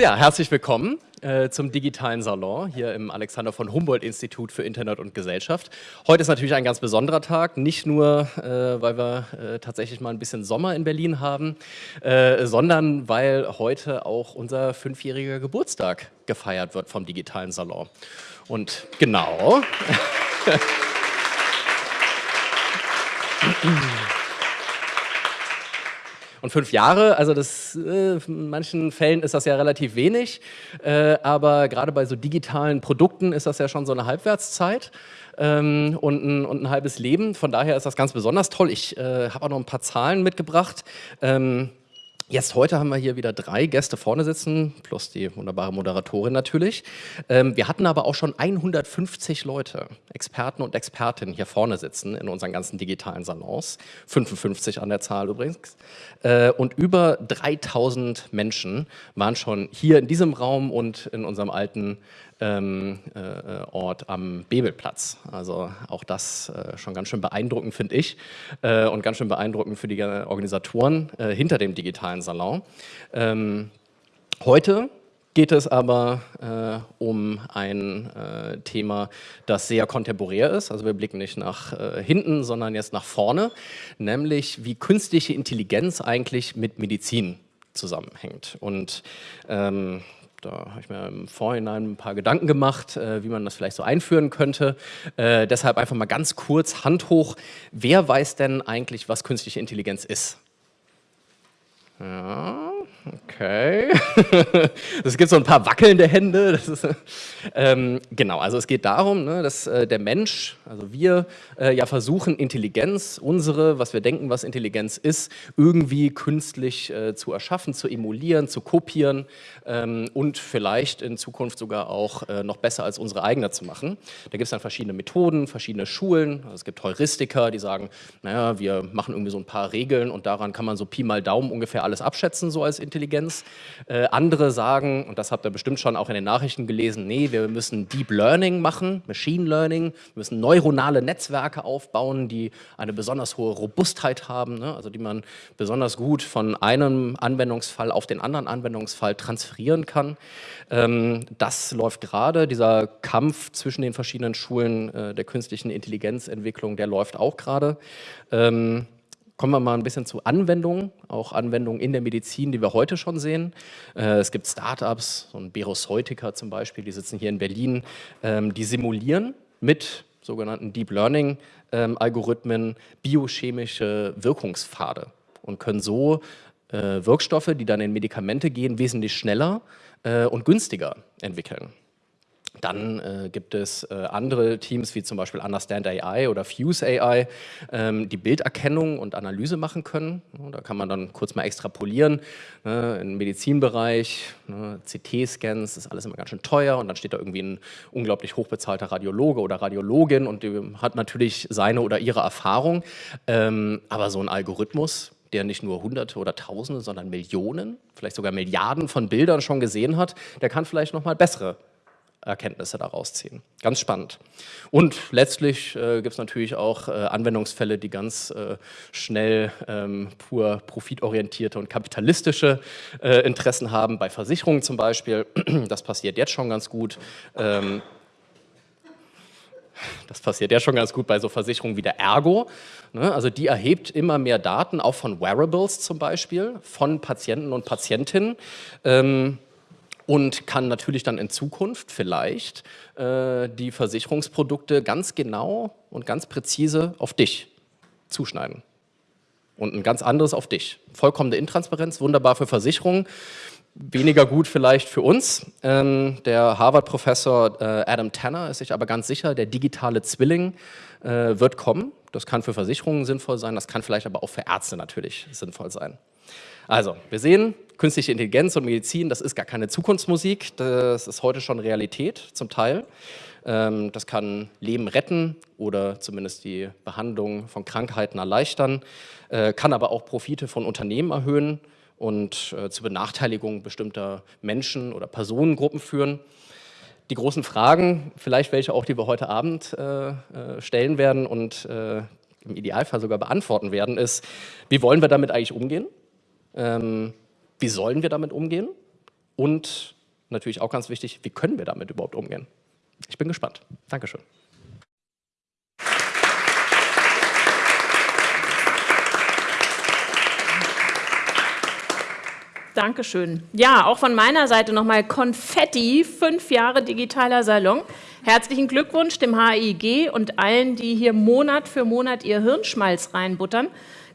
Ja, herzlich willkommen äh, zum digitalen Salon hier im Alexander von Humboldt Institut für Internet und Gesellschaft. Heute ist natürlich ein ganz besonderer Tag, nicht nur, äh, weil wir äh, tatsächlich mal ein bisschen Sommer in Berlin haben, äh, sondern weil heute auch unser fünfjähriger Geburtstag gefeiert wird vom digitalen Salon. Und genau... Und fünf Jahre, also das, äh, in manchen Fällen ist das ja relativ wenig, äh, aber gerade bei so digitalen Produkten ist das ja schon so eine Halbwertszeit ähm, und, ein, und, ein, halbes Leben. Von daher ist das ganz besonders toll. Ich äh, habe auch noch ein paar Zahlen mitgebracht. Ähm, Jetzt heute haben wir hier wieder drei Gäste vorne sitzen, plus die wunderbare Moderatorin natürlich. Ähm, wir hatten aber auch schon 150 Leute, Experten und Expertinnen hier vorne sitzen in unseren ganzen digitalen Salons, 55 an der Zahl übrigens. Äh, und über 3000 Menschen waren schon hier in diesem Raum und in unserem alten ähm, äh, Ort am Bebelplatz. Also auch das äh, schon ganz schön beeindruckend, finde ich, äh, und ganz schön beeindruckend für die Organisatoren äh, hinter dem digitalen Salon. Ähm, heute geht es aber äh, um ein äh, Thema, das sehr kontemporär ist. Also wir blicken nicht nach äh, hinten, sondern jetzt nach vorne, nämlich wie künstliche Intelligenz eigentlich mit Medizin zusammenhängt. Und ähm, da habe ich mir im Vorhinein ein paar Gedanken gemacht, äh, wie man das vielleicht so einführen könnte. Äh, deshalb einfach mal ganz kurz Hand hoch. Wer weiß denn eigentlich, was künstliche Intelligenz ist? Ja, okay. es gibt so ein paar wackelnde Hände. Ist, ähm, genau, also es geht darum, ne, dass äh, der Mensch, also wir, äh, ja versuchen, Intelligenz, unsere, was wir denken, was Intelligenz ist, irgendwie künstlich äh, zu erschaffen, zu emulieren, zu kopieren ähm, und vielleicht in Zukunft sogar auch äh, noch besser als unsere eigene zu machen. Da gibt es dann verschiedene Methoden, verschiedene Schulen. Also es gibt Heuristiker, die sagen, naja, wir machen irgendwie so ein paar Regeln und daran kann man so Pi mal Daumen ungefähr alles abschätzen, so als Intelligenz. Äh, andere sagen, und das habt ihr bestimmt schon auch in den Nachrichten gelesen, nee, wir müssen Deep Learning machen, Machine Learning, wir müssen neuronale Netzwerke aufbauen, die eine besonders hohe Robustheit haben, ne? also die man besonders gut von einem Anwendungsfall auf den anderen Anwendungsfall transferieren kann. Ähm, das läuft gerade, dieser Kampf zwischen den verschiedenen Schulen äh, der künstlichen Intelligenzentwicklung, der läuft auch gerade. Ähm, Kommen wir mal ein bisschen zu Anwendungen, auch Anwendungen in der Medizin, die wir heute schon sehen. Äh, es gibt Startups, so ein Beroseutica zum Beispiel, die sitzen hier in Berlin, ähm, die simulieren mit sogenannten Deep Learning ähm, Algorithmen biochemische Wirkungspfade und können so äh, Wirkstoffe, die dann in Medikamente gehen, wesentlich schneller äh, und günstiger entwickeln. Dann äh, gibt es äh, andere Teams wie zum Beispiel Understand AI oder Fuse AI, ähm, die Bilderkennung und Analyse machen können. Da kann man dann kurz mal extrapolieren. Ne, Im Medizinbereich, ne, CT-Scans, ist alles immer ganz schön teuer und dann steht da irgendwie ein unglaublich hochbezahlter Radiologe oder Radiologin und die hat natürlich seine oder ihre Erfahrung. Ähm, aber so ein Algorithmus, der nicht nur Hunderte oder Tausende, sondern Millionen, vielleicht sogar Milliarden von Bildern schon gesehen hat, der kann vielleicht noch mal bessere Erkenntnisse daraus ziehen. Ganz spannend. Und letztlich äh, gibt es natürlich auch äh, Anwendungsfälle, die ganz äh, schnell ähm, pur profitorientierte und kapitalistische äh, Interessen haben, bei Versicherungen zum Beispiel. Das passiert jetzt schon ganz gut. Ähm, das passiert ja schon ganz gut bei so Versicherungen wie der Ergo. Ne? Also die erhebt immer mehr Daten, auch von Wearables zum Beispiel, von Patienten und Patientinnen. Ähm, und kann natürlich dann in Zukunft vielleicht äh, die Versicherungsprodukte ganz genau und ganz präzise auf dich zuschneiden. Und ein ganz anderes auf dich. Vollkommene Intransparenz, wunderbar für Versicherungen, weniger gut vielleicht für uns. Ähm, der Harvard-Professor äh, Adam Tanner ist sich aber ganz sicher, der digitale Zwilling äh, wird kommen. Das kann für Versicherungen sinnvoll sein, das kann vielleicht aber auch für Ärzte natürlich sinnvoll sein. Also, wir sehen, künstliche Intelligenz und Medizin, das ist gar keine Zukunftsmusik, das ist heute schon Realität zum Teil. Ähm, das kann Leben retten oder zumindest die Behandlung von Krankheiten erleichtern, äh, kann aber auch Profite von Unternehmen erhöhen und äh, zur Benachteiligung bestimmter Menschen oder Personengruppen führen. Die großen Fragen, vielleicht welche auch, die wir heute Abend äh, stellen werden und im Idealfall sogar beantworten werden, ist, wie wollen wir damit eigentlich umgehen? Ähm, wie sollen wir damit umgehen? und natürlich auch ganz wichtig, wie können wir damit überhaupt umgehen? Ich bin gespannt. Dankeschön. Dankeschön. Ja, auch von meiner Seite nochmal Konfetti, fünf Jahre digitaler Salon. Herzlichen Glückwunsch dem HIG und allen, die hier Monat für Monat ihr Hirnschmalz reinbuttern.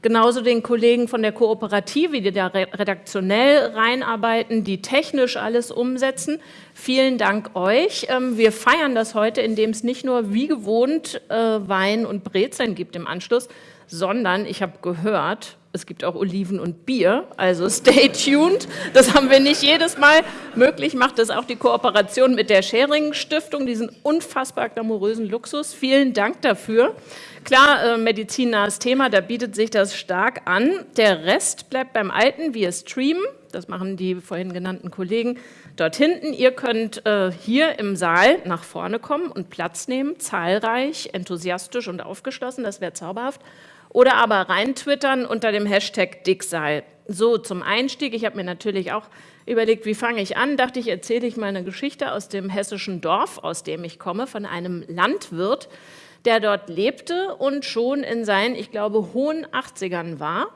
Genauso den Kollegen von der Kooperative, die da redaktionell reinarbeiten, die technisch alles umsetzen. Vielen Dank euch. Ähm, wir feiern das heute, indem es nicht nur wie gewohnt äh, Wein und Brezeln gibt im Anschluss, sondern ich habe gehört, es gibt auch Oliven und Bier, also stay tuned. Das haben wir nicht jedes Mal. Möglich macht es auch die Kooperation mit der Schering Stiftung, diesen unfassbar glamourösen Luxus. Vielen Dank dafür. Klar, äh, medizinnahes Thema, da bietet sich das stark an. Der Rest bleibt beim Alten. Wir streamen, das machen die vorhin genannten Kollegen dort hinten. Ihr könnt äh, hier im Saal nach vorne kommen und Platz nehmen, zahlreich, enthusiastisch und aufgeschlossen, das wäre zauberhaft oder aber reintwittern unter dem Hashtag Dickseil. So, zum Einstieg, ich habe mir natürlich auch überlegt, wie fange ich an, dachte ich, erzähle ich mal eine Geschichte aus dem hessischen Dorf, aus dem ich komme, von einem Landwirt, der dort lebte und schon in seinen, ich glaube, hohen 80ern war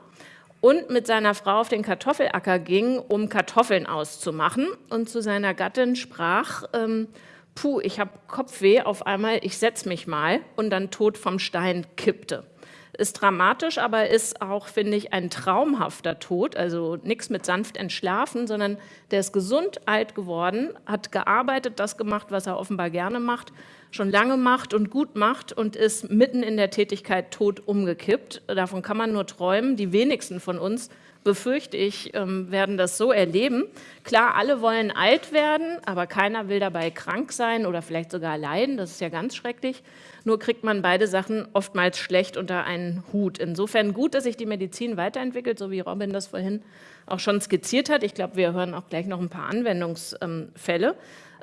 und mit seiner Frau auf den Kartoffelacker ging, um Kartoffeln auszumachen. Und zu seiner Gattin sprach, ähm, puh, ich habe Kopfweh auf einmal, ich setze mich mal. Und dann tot vom Stein kippte ist dramatisch, aber ist auch, finde ich, ein traumhafter Tod, also nichts mit sanft entschlafen, sondern der ist gesund alt geworden, hat gearbeitet, das gemacht, was er offenbar gerne macht, schon lange macht und gut macht und ist mitten in der Tätigkeit tot umgekippt. Davon kann man nur träumen. Die wenigsten von uns befürchte ich, ähm, werden das so erleben. Klar, alle wollen alt werden, aber keiner will dabei krank sein oder vielleicht sogar leiden. Das ist ja ganz schrecklich. Nur kriegt man beide Sachen oftmals schlecht unter einen Hut. Insofern gut, dass sich die Medizin weiterentwickelt, so wie Robin das vorhin auch schon skizziert hat. Ich glaube, wir hören auch gleich noch ein paar Anwendungsfälle.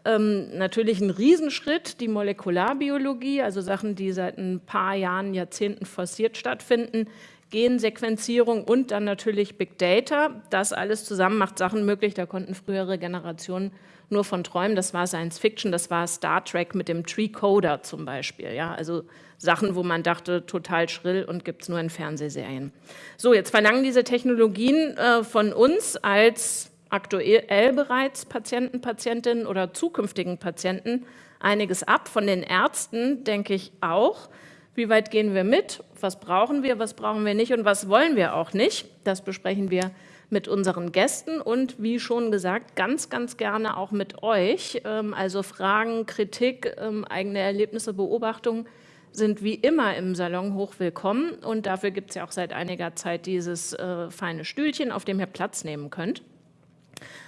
Ähm, natürlich ein Riesenschritt, die Molekularbiologie, also Sachen, die seit ein paar Jahren, Jahrzehnten forciert stattfinden, Gensequenzierung und dann natürlich Big Data. Das alles zusammen macht Sachen möglich, da konnten frühere Generationen nur von träumen. Das war Science Fiction, das war Star Trek mit dem Tree Coder zum Beispiel. Ja? Also Sachen, wo man dachte, total schrill und gibt es nur in Fernsehserien. So, jetzt verlangen diese Technologien äh, von uns als aktuell bereits Patienten, Patientinnen oder zukünftigen Patienten einiges ab. Von den Ärzten denke ich auch. Wie weit gehen wir mit? Was brauchen wir, was brauchen wir nicht und was wollen wir auch nicht? Das besprechen wir mit unseren Gästen und wie schon gesagt, ganz, ganz gerne auch mit euch. Ähm, also Fragen, Kritik, ähm, eigene Erlebnisse, Beobachtungen sind wie immer im Salon hoch willkommen und dafür gibt es ja auch seit einiger Zeit dieses äh, feine Stühlchen, auf dem ihr Platz nehmen könnt.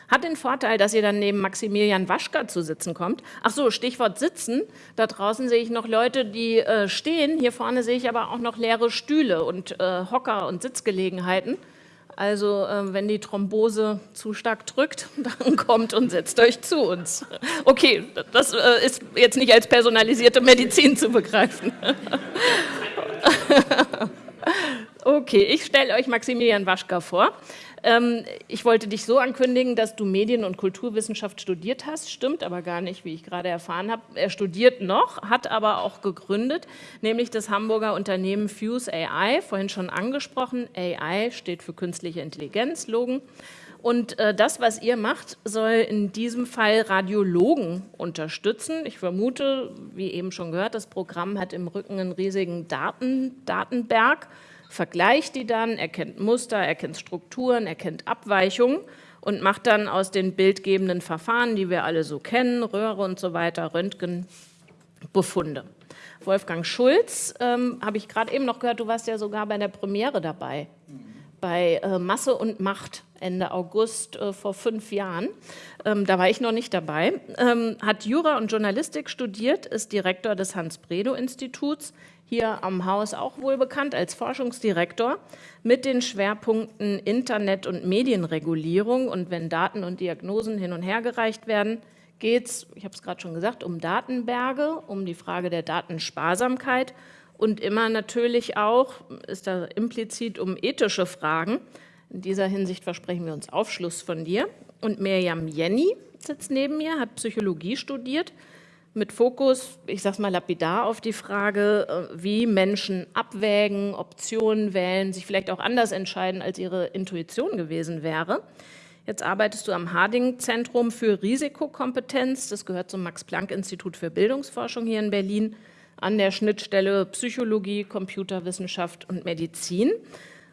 Hat den Vorteil, dass ihr dann neben Maximilian Waschka zu sitzen kommt. Ach so, Stichwort sitzen. Da draußen sehe ich noch Leute, die äh, stehen. Hier vorne sehe ich aber auch noch leere Stühle und äh, Hocker und Sitzgelegenheiten. Also äh, wenn die Thrombose zu stark drückt, dann kommt und setzt euch zu uns. Okay, das äh, ist jetzt nicht als personalisierte Medizin zu begreifen. Okay, ich stelle euch Maximilian Waschka vor. Ähm, ich wollte dich so ankündigen, dass du Medien- und Kulturwissenschaft studiert hast. Stimmt aber gar nicht, wie ich gerade erfahren habe. Er studiert noch, hat aber auch gegründet, nämlich das Hamburger Unternehmen Fuse AI, vorhin schon angesprochen. AI steht für künstliche Intelligenz, Logen. Und äh, das, was ihr macht, soll in diesem Fall Radiologen unterstützen. Ich vermute, wie eben schon gehört, das Programm hat im Rücken einen riesigen Daten, Datenberg vergleicht die dann, erkennt Muster, erkennt Strukturen, erkennt Abweichungen und macht dann aus den bildgebenden Verfahren, die wir alle so kennen, Röhre und so weiter, Röntgen, Befunde. Wolfgang Schulz, ähm, habe ich gerade eben noch gehört, du warst ja sogar bei der Premiere dabei, bei äh, Masse und Macht Ende August äh, vor fünf Jahren. Ähm, da war ich noch nicht dabei. Ähm, hat Jura und Journalistik studiert, ist Direktor des Hans-Bredow-Instituts, hier am Haus auch wohl bekannt als Forschungsdirektor, mit den Schwerpunkten Internet- und Medienregulierung. Und wenn Daten und Diagnosen hin und her gereicht werden, geht es, ich habe es gerade schon gesagt, um Datenberge, um die Frage der Datensparsamkeit und immer natürlich auch, ist da implizit um ethische Fragen, In dieser Hinsicht versprechen wir uns Aufschluss von dir. Und Mirjam Jenny sitzt neben mir, hat Psychologie studiert, mit Fokus, ich sage mal lapidar, auf die Frage, äh, wie Menschen abwägen, Optionen wählen, sich vielleicht auch anders entscheiden, als ihre Intuition gewesen wäre. Jetzt arbeitest du am Harding-Zentrum für Risikokompetenz. Das gehört zum Max-Planck-Institut für Bildungsforschung hier in Berlin an der Schnittstelle Psychologie, Computerwissenschaft und Medizin.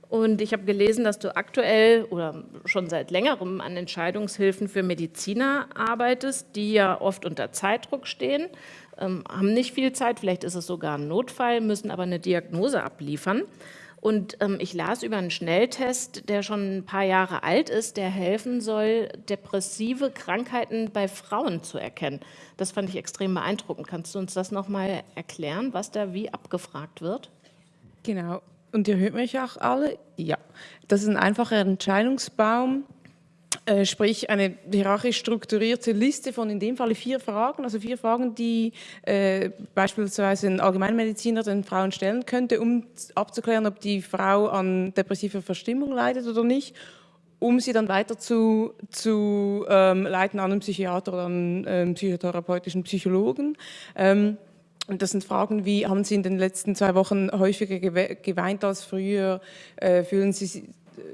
Und ich habe gelesen, dass du aktuell oder schon seit längerem an Entscheidungshilfen für Mediziner arbeitest, die ja oft unter Zeitdruck stehen, ähm, haben nicht viel Zeit, vielleicht ist es sogar ein Notfall, müssen aber eine Diagnose abliefern. Und ähm, ich las über einen Schnelltest, der schon ein paar Jahre alt ist, der helfen soll, depressive Krankheiten bei Frauen zu erkennen. Das fand ich extrem beeindruckend. Kannst du uns das nochmal erklären, was da wie abgefragt wird? Genau. Und ihr hört mich auch alle? Ja. Das ist ein einfacher Entscheidungsbaum, äh, sprich eine hierarchisch strukturierte Liste von in dem Fall vier Fragen, also vier Fragen, die äh, beispielsweise ein Allgemeinmediziner den Frauen stellen könnte, um abzuklären, ob die Frau an depressiver Verstimmung leidet oder nicht um sie dann weiter zu, zu ähm, leiten an einen Psychiater oder einen psychotherapeutischen Psychologen. Ähm, und das sind Fragen wie, haben Sie in den letzten zwei Wochen häufiger geweint als früher? Äh, fühlen Sie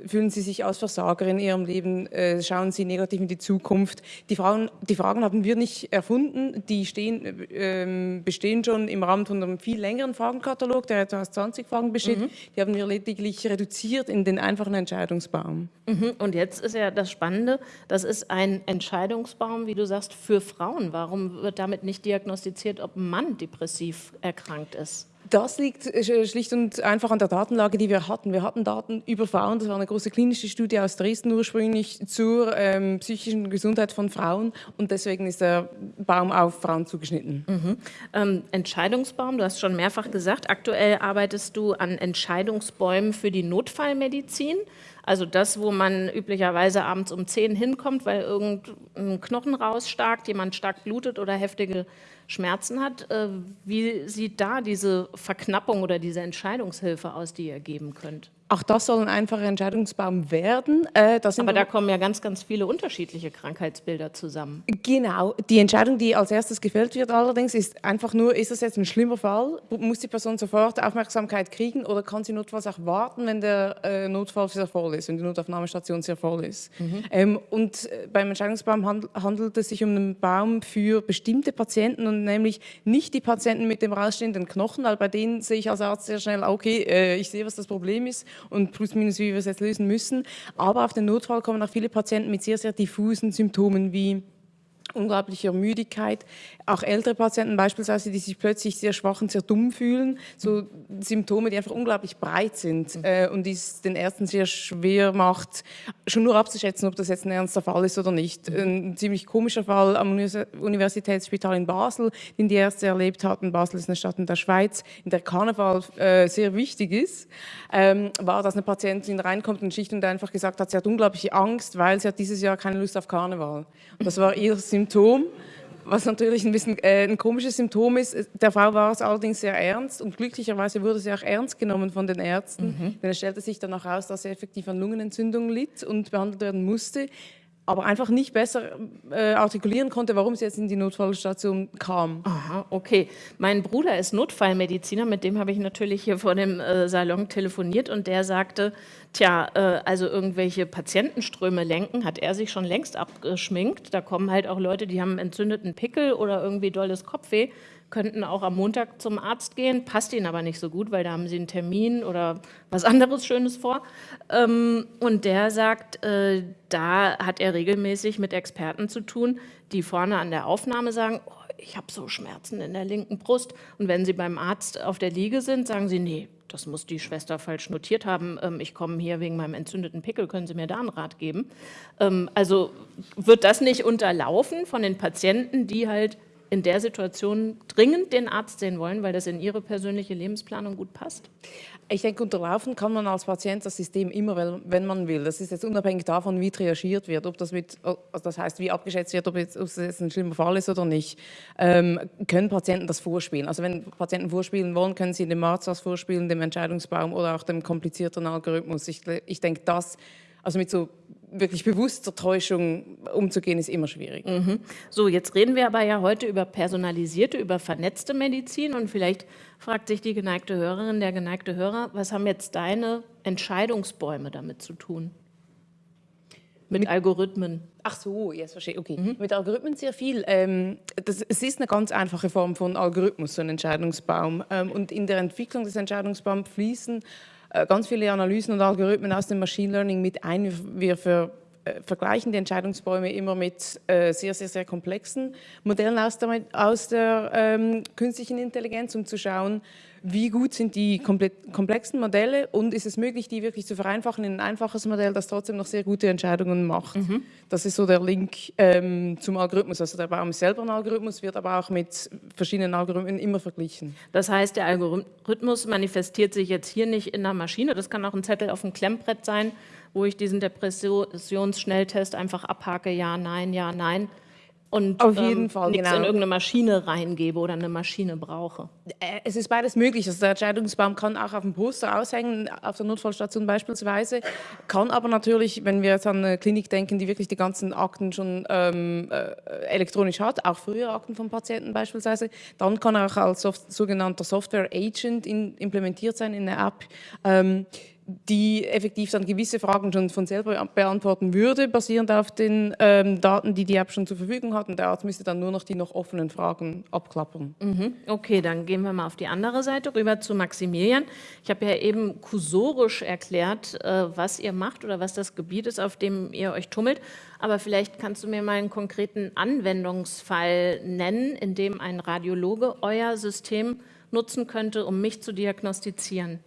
fühlen Sie sich als Versager in Ihrem Leben? Äh, schauen Sie negativ in die Zukunft? Die Fragen, die Fragen haben wir nicht erfunden, die stehen, äh, bestehen schon im Rahmen von einem viel längeren Fragenkatalog, der etwa aus 20 Fragen besteht. Mhm. Die haben wir lediglich reduziert in den einfachen Entscheidungsbaum. Mhm. Und jetzt ist ja das Spannende, das ist ein Entscheidungsbaum, wie du sagst, für Frauen. Warum wird damit nicht diagnostiziert, ob ein Mann depressiv erkrankt ist? Das liegt äh, schlicht und einfach an der Datenlage, die wir hatten. Wir hatten Daten über Frauen, das war eine große klinische Studie aus Dresden ursprünglich zur ähm, psychischen Gesundheit von Frauen und deswegen ist der Baum auf Frauen zugeschnitten. Mhm. Ähm, Entscheidungsbaum, du hast schon mehrfach gesagt, aktuell arbeitest du an Entscheidungsbäumen für die Notfallmedizin. Also das, wo man üblicherweise abends um 10 hinkommt, weil irgendein Knochen rausstarkt, jemand stark blutet oder heftige Schmerzen hat. Äh, wie sieht da diese Verknappung oder diese Entscheidungshilfe aus, die ihr geben könnt? Auch das soll ein einfacher Entscheidungsbaum werden. Äh, Aber da kommen ja ganz, ganz viele unterschiedliche Krankheitsbilder zusammen. Genau. Die Entscheidung, die als erstes gefällt wird allerdings, ist einfach nur, ist das jetzt ein schlimmer Fall? Muss die Person sofort Aufmerksamkeit kriegen oder kann sie notfalls auch warten, wenn der äh, Notfall sehr voll ist, wenn die Notaufnahmestation sehr voll ist? Mhm. Ähm, und äh, beim Entscheidungsbaum handelt, handelt es sich um einen Baum für bestimmte Patienten und nämlich nicht die Patienten mit dem rausstehenden Knochen, weil bei denen sehe ich als Arzt sehr schnell, okay, äh, ich sehe, was das Problem ist und plus minus, wie wir es jetzt lösen müssen. Aber auf den Notfall kommen auch viele Patienten mit sehr, sehr diffusen Symptomen wie unglaublicher Müdigkeit. Auch ältere Patienten beispielsweise, die sich plötzlich sehr schwach und sehr dumm fühlen, so Symptome, die einfach unglaublich breit sind mhm. äh, und die es den Ärzten sehr schwer macht, schon nur abzuschätzen, ob das jetzt ein ernster Fall ist oder nicht. Mhm. Ein ziemlich komischer Fall am Universitätsspital in Basel, den die Ärzte erlebt hatten, Basel ist eine Stadt in der Schweiz, in der Karneval äh, sehr wichtig ist, ähm, war, dass eine Patientin reinkommt und schlicht und einfach gesagt hat, sie hat unglaubliche Angst, weil sie hat dieses Jahr keine Lust auf Karneval. Und das war ihr Symptom, was natürlich ein bisschen äh, ein komisches Symptom ist. Der Frau war es allerdings sehr ernst und glücklicherweise wurde sie auch ernst genommen von den Ärzten. Mhm. Denn es stellte sich dann auch heraus, dass sie effektiv an Lungenentzündung litt und behandelt werden musste aber einfach nicht besser äh, artikulieren konnte, warum sie jetzt in die Notfallstation kam. Aha, okay. Mein Bruder ist Notfallmediziner, mit dem habe ich natürlich hier vor dem äh, Salon telefoniert und der sagte, tja, äh, also irgendwelche Patientenströme lenken, hat er sich schon längst abgeschminkt. Da kommen halt auch Leute, die haben einen entzündeten Pickel oder irgendwie dolles Kopfweh könnten auch am Montag zum Arzt gehen, passt ihnen aber nicht so gut, weil da haben sie einen Termin oder was anderes Schönes vor. Ähm, und der sagt, äh, da hat er regelmäßig mit Experten zu tun, die vorne an der Aufnahme sagen, oh, ich habe so Schmerzen in der linken Brust. Und wenn sie beim Arzt auf der Liege sind, sagen sie, nee, das muss die Schwester falsch notiert haben, ähm, ich komme hier wegen meinem entzündeten Pickel, können Sie mir da einen Rat geben? Ähm, also wird das nicht unterlaufen von den Patienten, die halt in der Situation dringend den Arzt sehen wollen, weil das in ihre persönliche Lebensplanung gut passt? Ich denke, unterlaufen kann man als Patient das System immer, wenn man will. Das ist jetzt unabhängig davon, wie triagiert wird, ob das mit, also das heißt, wie abgeschätzt wird, ob, jetzt, es jetzt ein schlimmer Fall ist oder nicht, ähm, können Patienten das vorspielen. Also wenn Patienten vorspielen wollen, können sie dem Arzt das vorspielen, dem Entscheidungsbaum oder auch dem komplizierten Algorithmus. Ich, ich denke, das Also mit so wirklich bewusster Täuschung umzugehen, ist immer schwierig. Mhm. So, jetzt reden wir aber ja heute über personalisierte, über vernetzte Medizin und vielleicht fragt sich die geneigte Hörerin, der geneigte Hörer, was haben jetzt deine Entscheidungsbäume damit zu tun? Mit, mit Algorithmen. Ach so, jetzt verstehe okay. Mhm. Mit Algorithmen sehr viel. Ähm, das, es ist eine ganz einfache Form von Algorithmus, so ein Entscheidungsbaum. Ähm, und in der Entwicklung des Entscheidungsbaums fließen ganz viele Analysen und Algorithmen aus dem Machine Learning mit ein. Wir für, äh, vergleichen die Entscheidungsbäume immer mit äh, sehr, sehr, sehr komplexen Modellen aus der, aus der ähm, künstlichen Intelligenz, um zu schauen, wie gut sind die komplexen Modelle und ist es möglich, die wirklich zu vereinfachen in ein einfaches Modell, das trotzdem noch sehr gute Entscheidungen macht. Mhm. Das ist so der Link ähm, zum Algorithmus. Also der Baum ist selber ein Algorithmus, wird aber auch mit verschiedenen Algorithmen immer verglichen. Das heißt, der Algorithmus manifestiert sich jetzt hier nicht in der Maschine, das kann auch ein Zettel auf dem Klemmbrett sein, wo ich diesen Depressionsschnelltest einfach abhake, ja, nein, ja, nein, und Auf jeden ähm, Fall, nichts genau. in irgendeine Maschine reingebe oder eine Maschine brauche. Äh, es ist beides möglich. Also der Entscheidungsbaum kann auch auf dem Poster aushängen, auf der Notfallstation beispielsweise, kann aber natürlich, wenn wir jetzt an eine Klinik denken, die wirklich die ganzen Akten schon ähm, äh, elektronisch hat, auch frühere Akten von Patienten beispielsweise, dann kann er auch als soft sogenannter Software Agent in, implementiert sein in der App. Ähm, die effektiv dann gewisse Fragen schon von selber beantworten würde, basierend auf den ähm, Daten, die die App schon zur Verfügung hat. Und der Arzt müsste dann nur noch die noch offenen Fragen abklappern. Mhm. Okay, dann gehen wir mal auf die andere Seite rüber zu Maximilian. Ich habe ja eben kursorisch erklärt, äh, was ihr macht oder was das Gebiet ist, auf dem ihr euch tummelt. Aber vielleicht kannst du mir mal einen konkreten Anwendungsfall nennen, in dem ein Radiologe euer System nutzen könnte, um mich zu diagnostizieren.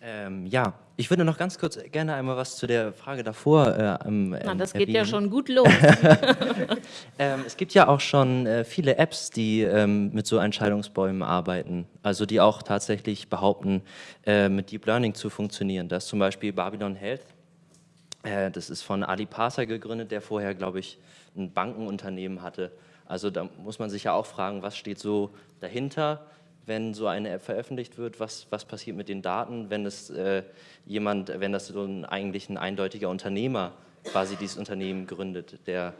Ähm, ja, ich würde noch ganz kurz gerne einmal was zu der Frage davor äh, ähm, Na, Das geht ja schon gut los. ähm, es gibt ja auch schon äh, viele Apps, die ähm, mit so Entscheidungsbäumen arbeiten, also die auch tatsächlich behaupten, äh, mit Deep Learning zu funktionieren. Das ist zum Beispiel Babylon Health. Äh, das ist von Ali Parser gegründet, der vorher, glaube ich, ein Bankenunternehmen hatte. Also da muss man sich ja auch fragen, was steht so dahinter? Wenn so eine App veröffentlicht wird, was, was passiert mit den Daten, wenn es äh, jemand, wenn das so ein eigentlich ein eindeutiger Unternehmer quasi dieses Unternehmen gründet, der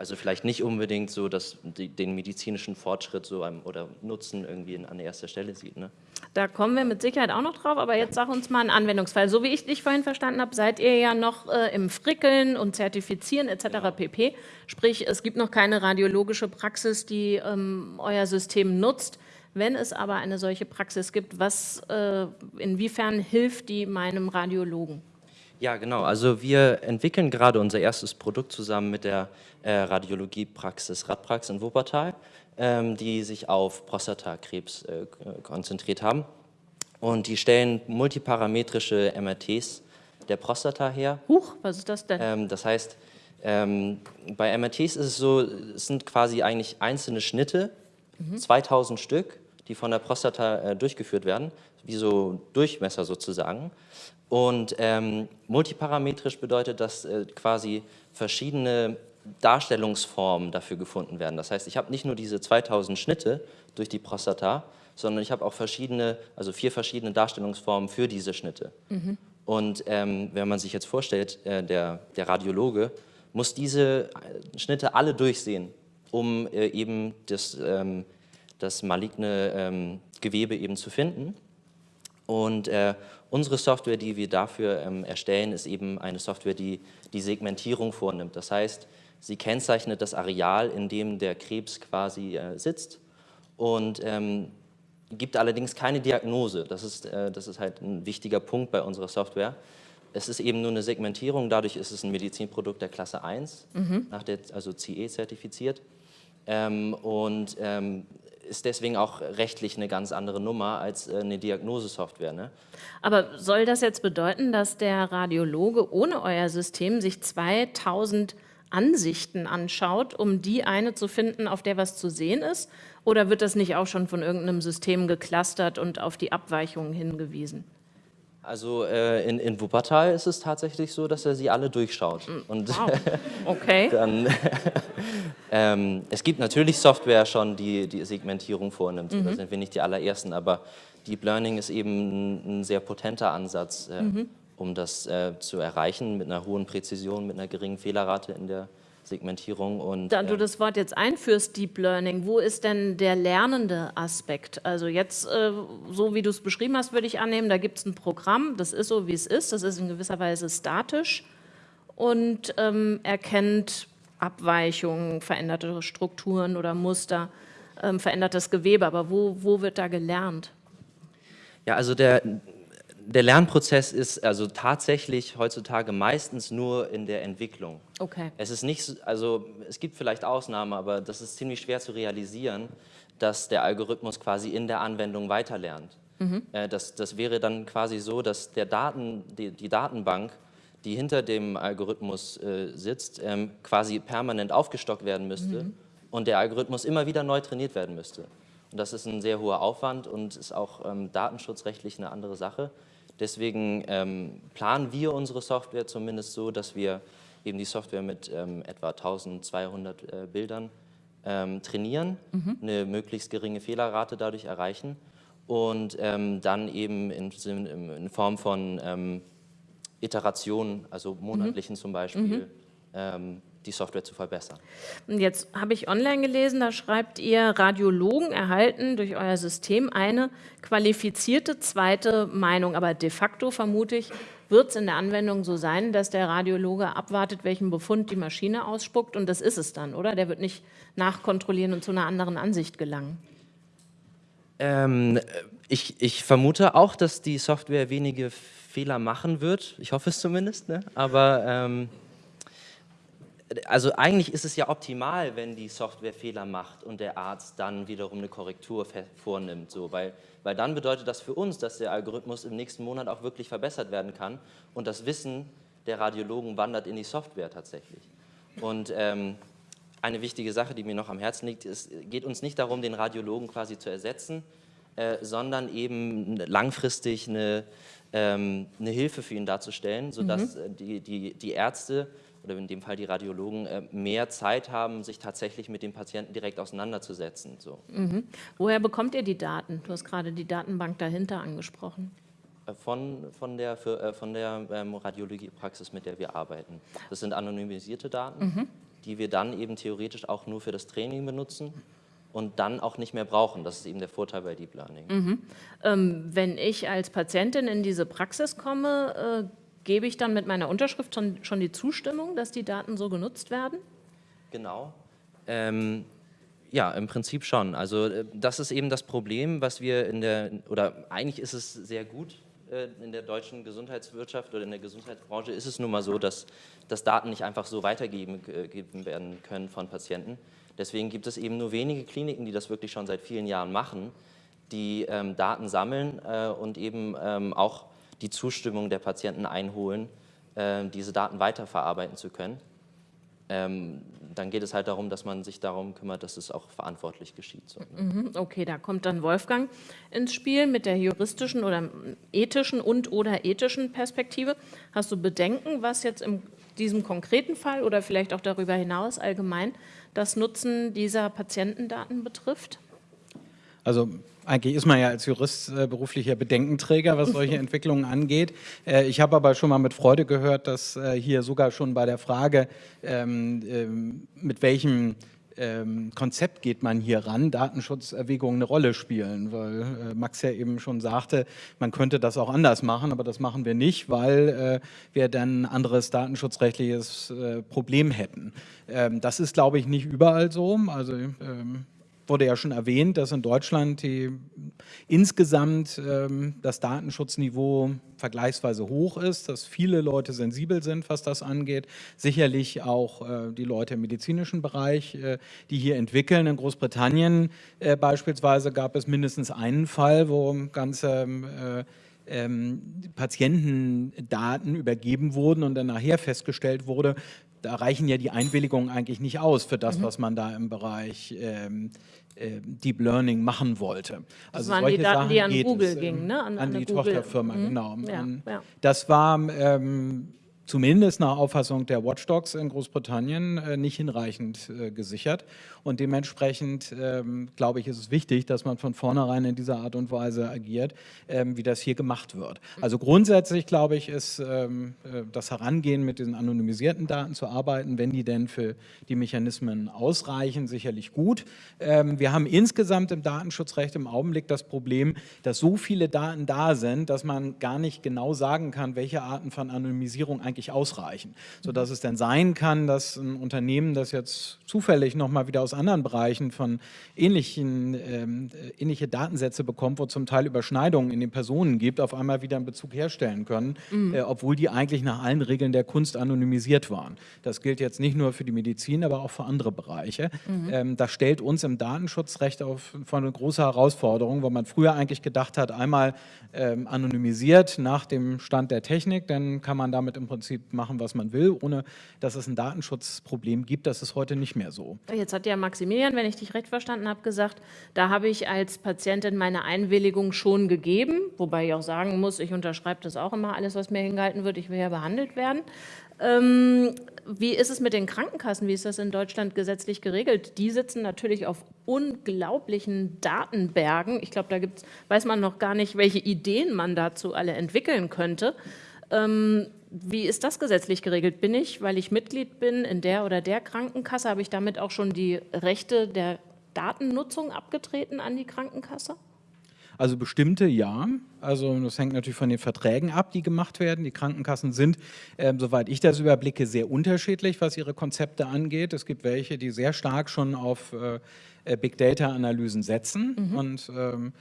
also vielleicht nicht unbedingt so dass die, den medizinischen Fortschritt so einem, oder Nutzen irgendwie an erster Stelle sieht. Ne? Da kommen wir mit Sicherheit auch noch drauf, aber jetzt sag uns mal einen Anwendungsfall. So wie ich dich vorhin verstanden habe, seid ihr ja noch äh, im Frickeln und Zertifizieren etc. Genau. pp. Sprich, es gibt noch keine radiologische Praxis, die ähm, euer System nutzt. Wenn es aber eine solche Praxis gibt, was, äh, inwiefern hilft die meinem Radiologen? Ja, genau. Also wir entwickeln gerade unser erstes Produkt zusammen mit der äh, Radiologiepraxis Radprax in Wuppertal, ähm, die sich auf Prostatakrebs äh, konzentriert haben. Und die stellen multiparametrische MRTs der Prostata her. Huch, was ist das denn? Ähm, das heißt, ähm, bei MRTs ist es so, es sind quasi eigentlich einzelne Schnitte, mhm. 2000 Stück, die von der Prostata äh, durchgeführt werden, wie so Durchmesser sozusagen. Und ähm, multiparametrisch bedeutet, dass äh, quasi verschiedene Darstellungsformen dafür gefunden werden. Das heißt, ich habe nicht nur diese 2000 Schnitte durch die Prostata, sondern ich habe auch verschiedene, also vier verschiedene Darstellungsformen für diese Schnitte. Mhm. Und ähm, wenn man sich jetzt vorstellt, äh, der, der Radiologe muss diese äh, Schnitte alle durchsehen um äh, eben das, ähm, das maligne ähm, Gewebe eben zu finden. Und äh, unsere Software, die wir dafür ähm, erstellen, ist eben eine Software, die die Segmentierung vornimmt. Das heißt, sie kennzeichnet das Areal, in dem der Krebs quasi äh, sitzt und ähm, gibt allerdings keine Diagnose. Das ist, äh, das ist halt ein wichtiger Punkt bei unserer Software. Es ist eben nur eine Segmentierung, dadurch ist es ein Medizinprodukt der Klasse 1, mhm. nach der, also CE zertifiziert ähm, und ähm, ist deswegen auch rechtlich eine ganz andere Nummer als äh, eine Diagnosesoftware. Ne? Aber soll das jetzt bedeuten, dass der Radiologe ohne euer System sich 2000 Ansichten anschaut, um die eine zu finden, auf der was zu sehen ist? Oder wird das nicht auch schon von irgendeinem System geklustert und auf die Abweichungen hingewiesen? Also äh, in, in Wuppertal ist es tatsächlich so, dass er sie alle durchschaut. Mm, und wow. okay. dann, ähm, es gibt natürlich Software schon, die die Segmentierung vornimmt. Mhm. Da sind wir nicht die allerersten, aber Deep Learning ist eben ein, ein sehr potenter Ansatz, äh, mhm. um das äh, zu erreichen mit einer hohen Präzision, mit einer geringen Fehlerrate in der Segmentierung. Und, da du äh, das Wort jetzt einführst, Deep Learning, wo ist denn der lernende Aspekt? Also jetzt, äh, so wie du es beschrieben hast, würde ich annehmen, da gibt es ein Programm, das ist so, wie es ist, das ist in gewisser Weise statisch und ähm, erkennt Abweichungen, veränderte Strukturen oder Muster, ähm, verändertes Gewebe. Aber wo, wo wird da gelernt? Ja, also der, der Lernprozess ist also tatsächlich heutzutage meistens nur in der Entwicklung. Okay. Es ist nicht, also es gibt vielleicht Ausnahmen, aber das ist ziemlich schwer zu realisieren, dass der Algorithmus quasi in der Anwendung weiterlernt. Mhm. Das, das wäre dann quasi so, dass der Daten, die, die Datenbank, die hinter dem Algorithmus äh, sitzt, ähm, quasi permanent aufgestockt werden müsste mhm. und der Algorithmus immer wieder neu trainiert werden müsste. Und das ist ein sehr hoher Aufwand und ist auch ähm, datenschutzrechtlich eine andere Sache. Deswegen ähm, planen wir unsere Software zumindest so, dass wir eben die Software mit ähm, etwa 1200 äh, Bildern ähm, trainieren, mhm. eine möglichst geringe Fehlerrate dadurch erreichen und ähm, dann eben in, in, Form von ähm, Iterationen, also monatlichen mhm. zum Beispiel, mhm. Die Software zu verbessern. Jetzt habe ich online gelesen, da schreibt ihr, Radiologen erhalten durch euer System eine qualifizierte zweite Meinung. Aber de facto vermute ich, wird es in der Anwendung so sein, dass der Radiologe abwartet, welchen Befund die Maschine ausspuckt und das ist es dann, oder? Der wird nicht nachkontrollieren und zu einer anderen Ansicht gelangen. Ähm, ich, ich vermute auch, dass die Software wenige Fehler machen wird. Ich hoffe es zumindest. Ne? Aber ähm, also eigentlich ist es ja optimal, wenn die Software Fehler macht und der Arzt dann wiederum eine Korrektur vornimmt, so, weil, weil dann bedeutet das für uns, dass der Algorithmus im nächsten Monat auch wirklich verbessert werden kann und das Wissen der Radiologen wandert in die Software tatsächlich. Und ähm, eine wichtige Sache, die mir noch am Herzen liegt, es geht uns nicht darum, den Radiologen quasi zu ersetzen, äh, sondern eben langfristig eine, ähm, eine Hilfe für ihn darzustellen, sodass mhm. die, die, die Ärzte oder in dem Fall die Radiologen, äh, mehr Zeit haben, sich tatsächlich mit dem Patienten direkt auseinanderzusetzen. So. Mhm. Woher bekommt ihr die Daten? Du hast gerade die Datenbank dahinter angesprochen. Äh, von, von der, für, äh, von der ähm, Radiologiepraxis, mit der wir arbeiten. Das sind anonymisierte Daten, mhm. die wir dann eben theoretisch auch nur für das Training benutzen und dann auch nicht mehr brauchen. Das ist eben der Vorteil bei Deep Learning. Mhm. Ähm, wenn ich als Patientin in diese Praxis komme, gebe ich dann mit meiner Unterschrift schon, schon die Zustimmung, dass die Daten so genutzt werden? Genau. Ähm, ja, im Prinzip schon. Also äh, das ist eben das Problem, was wir in der, oder eigentlich ist es sehr gut äh, in der deutschen Gesundheitswirtschaft oder in der Gesundheitsbranche ist es nun mal so, dass, dass Daten nicht einfach so weitergegeben äh, werden können von Patienten. Deswegen gibt es eben nur wenige Kliniken, die das wirklich schon seit vielen Jahren machen, die ähm, Daten sammeln äh, und eben ähm, auch die Zustimmung der Patienten einholen, äh, diese Daten weiterverarbeiten zu können. Ähm, dann geht es halt darum, dass man sich darum kümmert, dass es auch verantwortlich geschieht. Ne? Mhm, okay, da kommt dann Wolfgang ins Spiel mit der juristischen oder ethischen und oder ethischen Perspektive. Hast du Bedenken, was jetzt in diesem konkreten Fall oder vielleicht auch darüber hinaus allgemein das Nutzen dieser Patientendaten betrifft? Also eigentlich ist man ja als Jurist äh, beruflicher Bedenkenträger, was solche Entwicklungen angeht. Äh, ich habe aber schon mal mit Freude gehört, dass äh, hier sogar schon bei der Frage, ähm, ähm, mit welchem ähm, Konzept geht man hier ran, Datenschutzerwägungen eine Rolle spielen, weil äh, Max ja eben schon sagte, man könnte das auch anders machen, aber das machen wir nicht, weil äh, wir dann ein anderes datenschutzrechtliches äh, Problem hätten. Ähm, das ist, glaube ich, nicht überall so. Also ähm, wurde ja schon erwähnt, dass in Deutschland die, insgesamt ähm, das Datenschutzniveau vergleichsweise hoch ist, dass viele Leute sensibel sind, was das angeht. Sicherlich auch äh, die Leute im medizinischen Bereich, äh, die hier entwickeln. In Großbritannien äh, beispielsweise gab es mindestens einen Fall, wo ganze äh, ähm, Patientendaten übergeben wurden und dann nachher festgestellt wurde, da reichen ja die Einwilligungen eigentlich nicht aus für das, mhm. was man da im Bereich ähm, äh, Deep Learning machen wollte. Das also waren solche die Daten, Sachen die an Google es, gingen, ne? An, an die Tochterfirma, mhm. genau. Ja, ja. Das war ähm, zumindest nach Auffassung der Watchdogs in Großbritannien äh, nicht hinreichend äh, gesichert. Und dementsprechend, ähm, glaube ich, ist es wichtig, dass man von vornherein in dieser Art und Weise agiert, ähm, wie das hier gemacht wird. Also grundsätzlich, glaube ich, ist ähm, äh, das Herangehen mit diesen anonymisierten Daten zu arbeiten, wenn die denn für die Mechanismen ausreichen, sicherlich gut. Wir haben insgesamt im Datenschutzrecht im Augenblick das Problem, dass so viele Daten da sind, dass man gar nicht genau sagen kann, welche Arten von Anonymisierung eigentlich ausreichen. Sodass es dann sein kann, dass ein Unternehmen, das jetzt zufällig nochmal wieder aus aus anderen Bereichen von ähnlichen, ähm, ähnliche Datensätze bekommt, wo zum Teil Überschneidungen in den Personen gibt, auf einmal wieder einen Bezug herstellen können, mhm. äh, obwohl die eigentlich nach allen Regeln der Kunst anonymisiert waren. Das gilt jetzt nicht nur für die Medizin, aber auch für andere Bereiche. Mhm. Ähm, das stellt uns im Datenschutzrecht auf, vor eine große Herausforderung, weil man früher eigentlich gedacht hat, einmal ähm, anonymisiert nach dem Stand der Technik, dann kann man damit im Prinzip machen, was man will, ohne dass es ein Datenschutzproblem gibt. Das ist heute nicht mehr so. Jetzt hat ja Maximilian, wenn ich dich recht verstanden habe, gesagt, da habe ich als Patientin meine Einwilligung schon gegeben, wobei ich auch sagen muss, ich unterschreibe das auch immer, alles, was mir hingehalten wird, ich will ja behandelt werden. Ähm, wie ist es mit den Krankenkassen? Wie ist das in Deutschland gesetzlich geregelt? Die sitzen natürlich auf unglaublichen Datenbergen. Ich glaube, da gibt's, weiß man noch gar nicht, welche Ideen man dazu alle entwickeln könnte. Ähm, wie ist das gesetzlich geregelt? Bin ich, weil ich Mitglied bin in der oder der Krankenkasse, habe ich damit auch schon die Rechte der Datennutzung abgetreten an die Krankenkasse? Also bestimmte ja. Also das hängt natürlich von den Verträgen ab, die gemacht werden. Die Krankenkassen sind, äh, soweit ich das überblicke, sehr unterschiedlich, was ihre Konzepte angeht. Es gibt welche, die sehr stark schon auf äh, Big Data-Analysen setzen mhm. und ähm, ähm,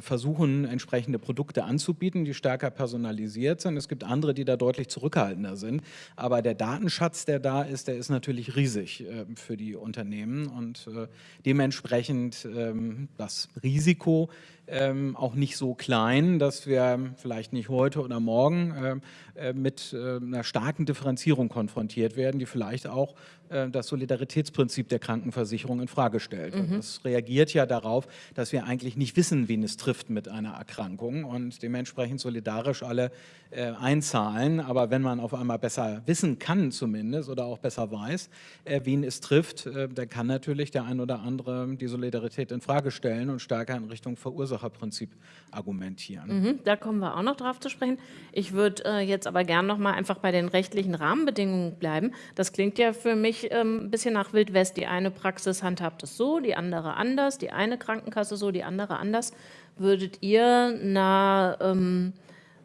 versuchen, entsprechende Produkte anzubieten, die stärker personalisiert sind. Es gibt andere, die da deutlich zurückhaltender sind. Aber der Datenschatz, der da ist, der ist natürlich riesig äh, für die Unternehmen und äh, dementsprechend äh, das Risiko ähm, auch nicht so klein, dass wir vielleicht nicht heute oder morgen ähm, äh, mit äh, einer starken Differenzierung konfrontiert werden, die vielleicht auch äh, das Solidaritätsprinzip der Krankenversicherung in Frage stellt. Mhm. Das reagiert ja darauf, dass wir eigentlich nicht wissen, wen es trifft mit einer Erkrankung und dementsprechend solidarisch alle äh, einzahlen. Aber wenn man auf einmal besser wissen kann zumindest oder auch besser weiß, äh, wen es trifft, äh, dann kann natürlich der ein oder andere die Solidarität in Frage stellen und stärker in Richtung Verursacherprinzip argumentieren. Mhm, da kommen wir auch noch drauf zu sprechen. Ich würde äh, jetzt aber gern noch mal einfach bei den rechtlichen Rahmenbedingungen bleiben. Das klingt ja für mich ähm, ein bisschen nach Wild West. Die eine Praxis handhabt es so, die andere anders, die eine Krankenkasse so, die andere anders. Würdet ihr einer ähm,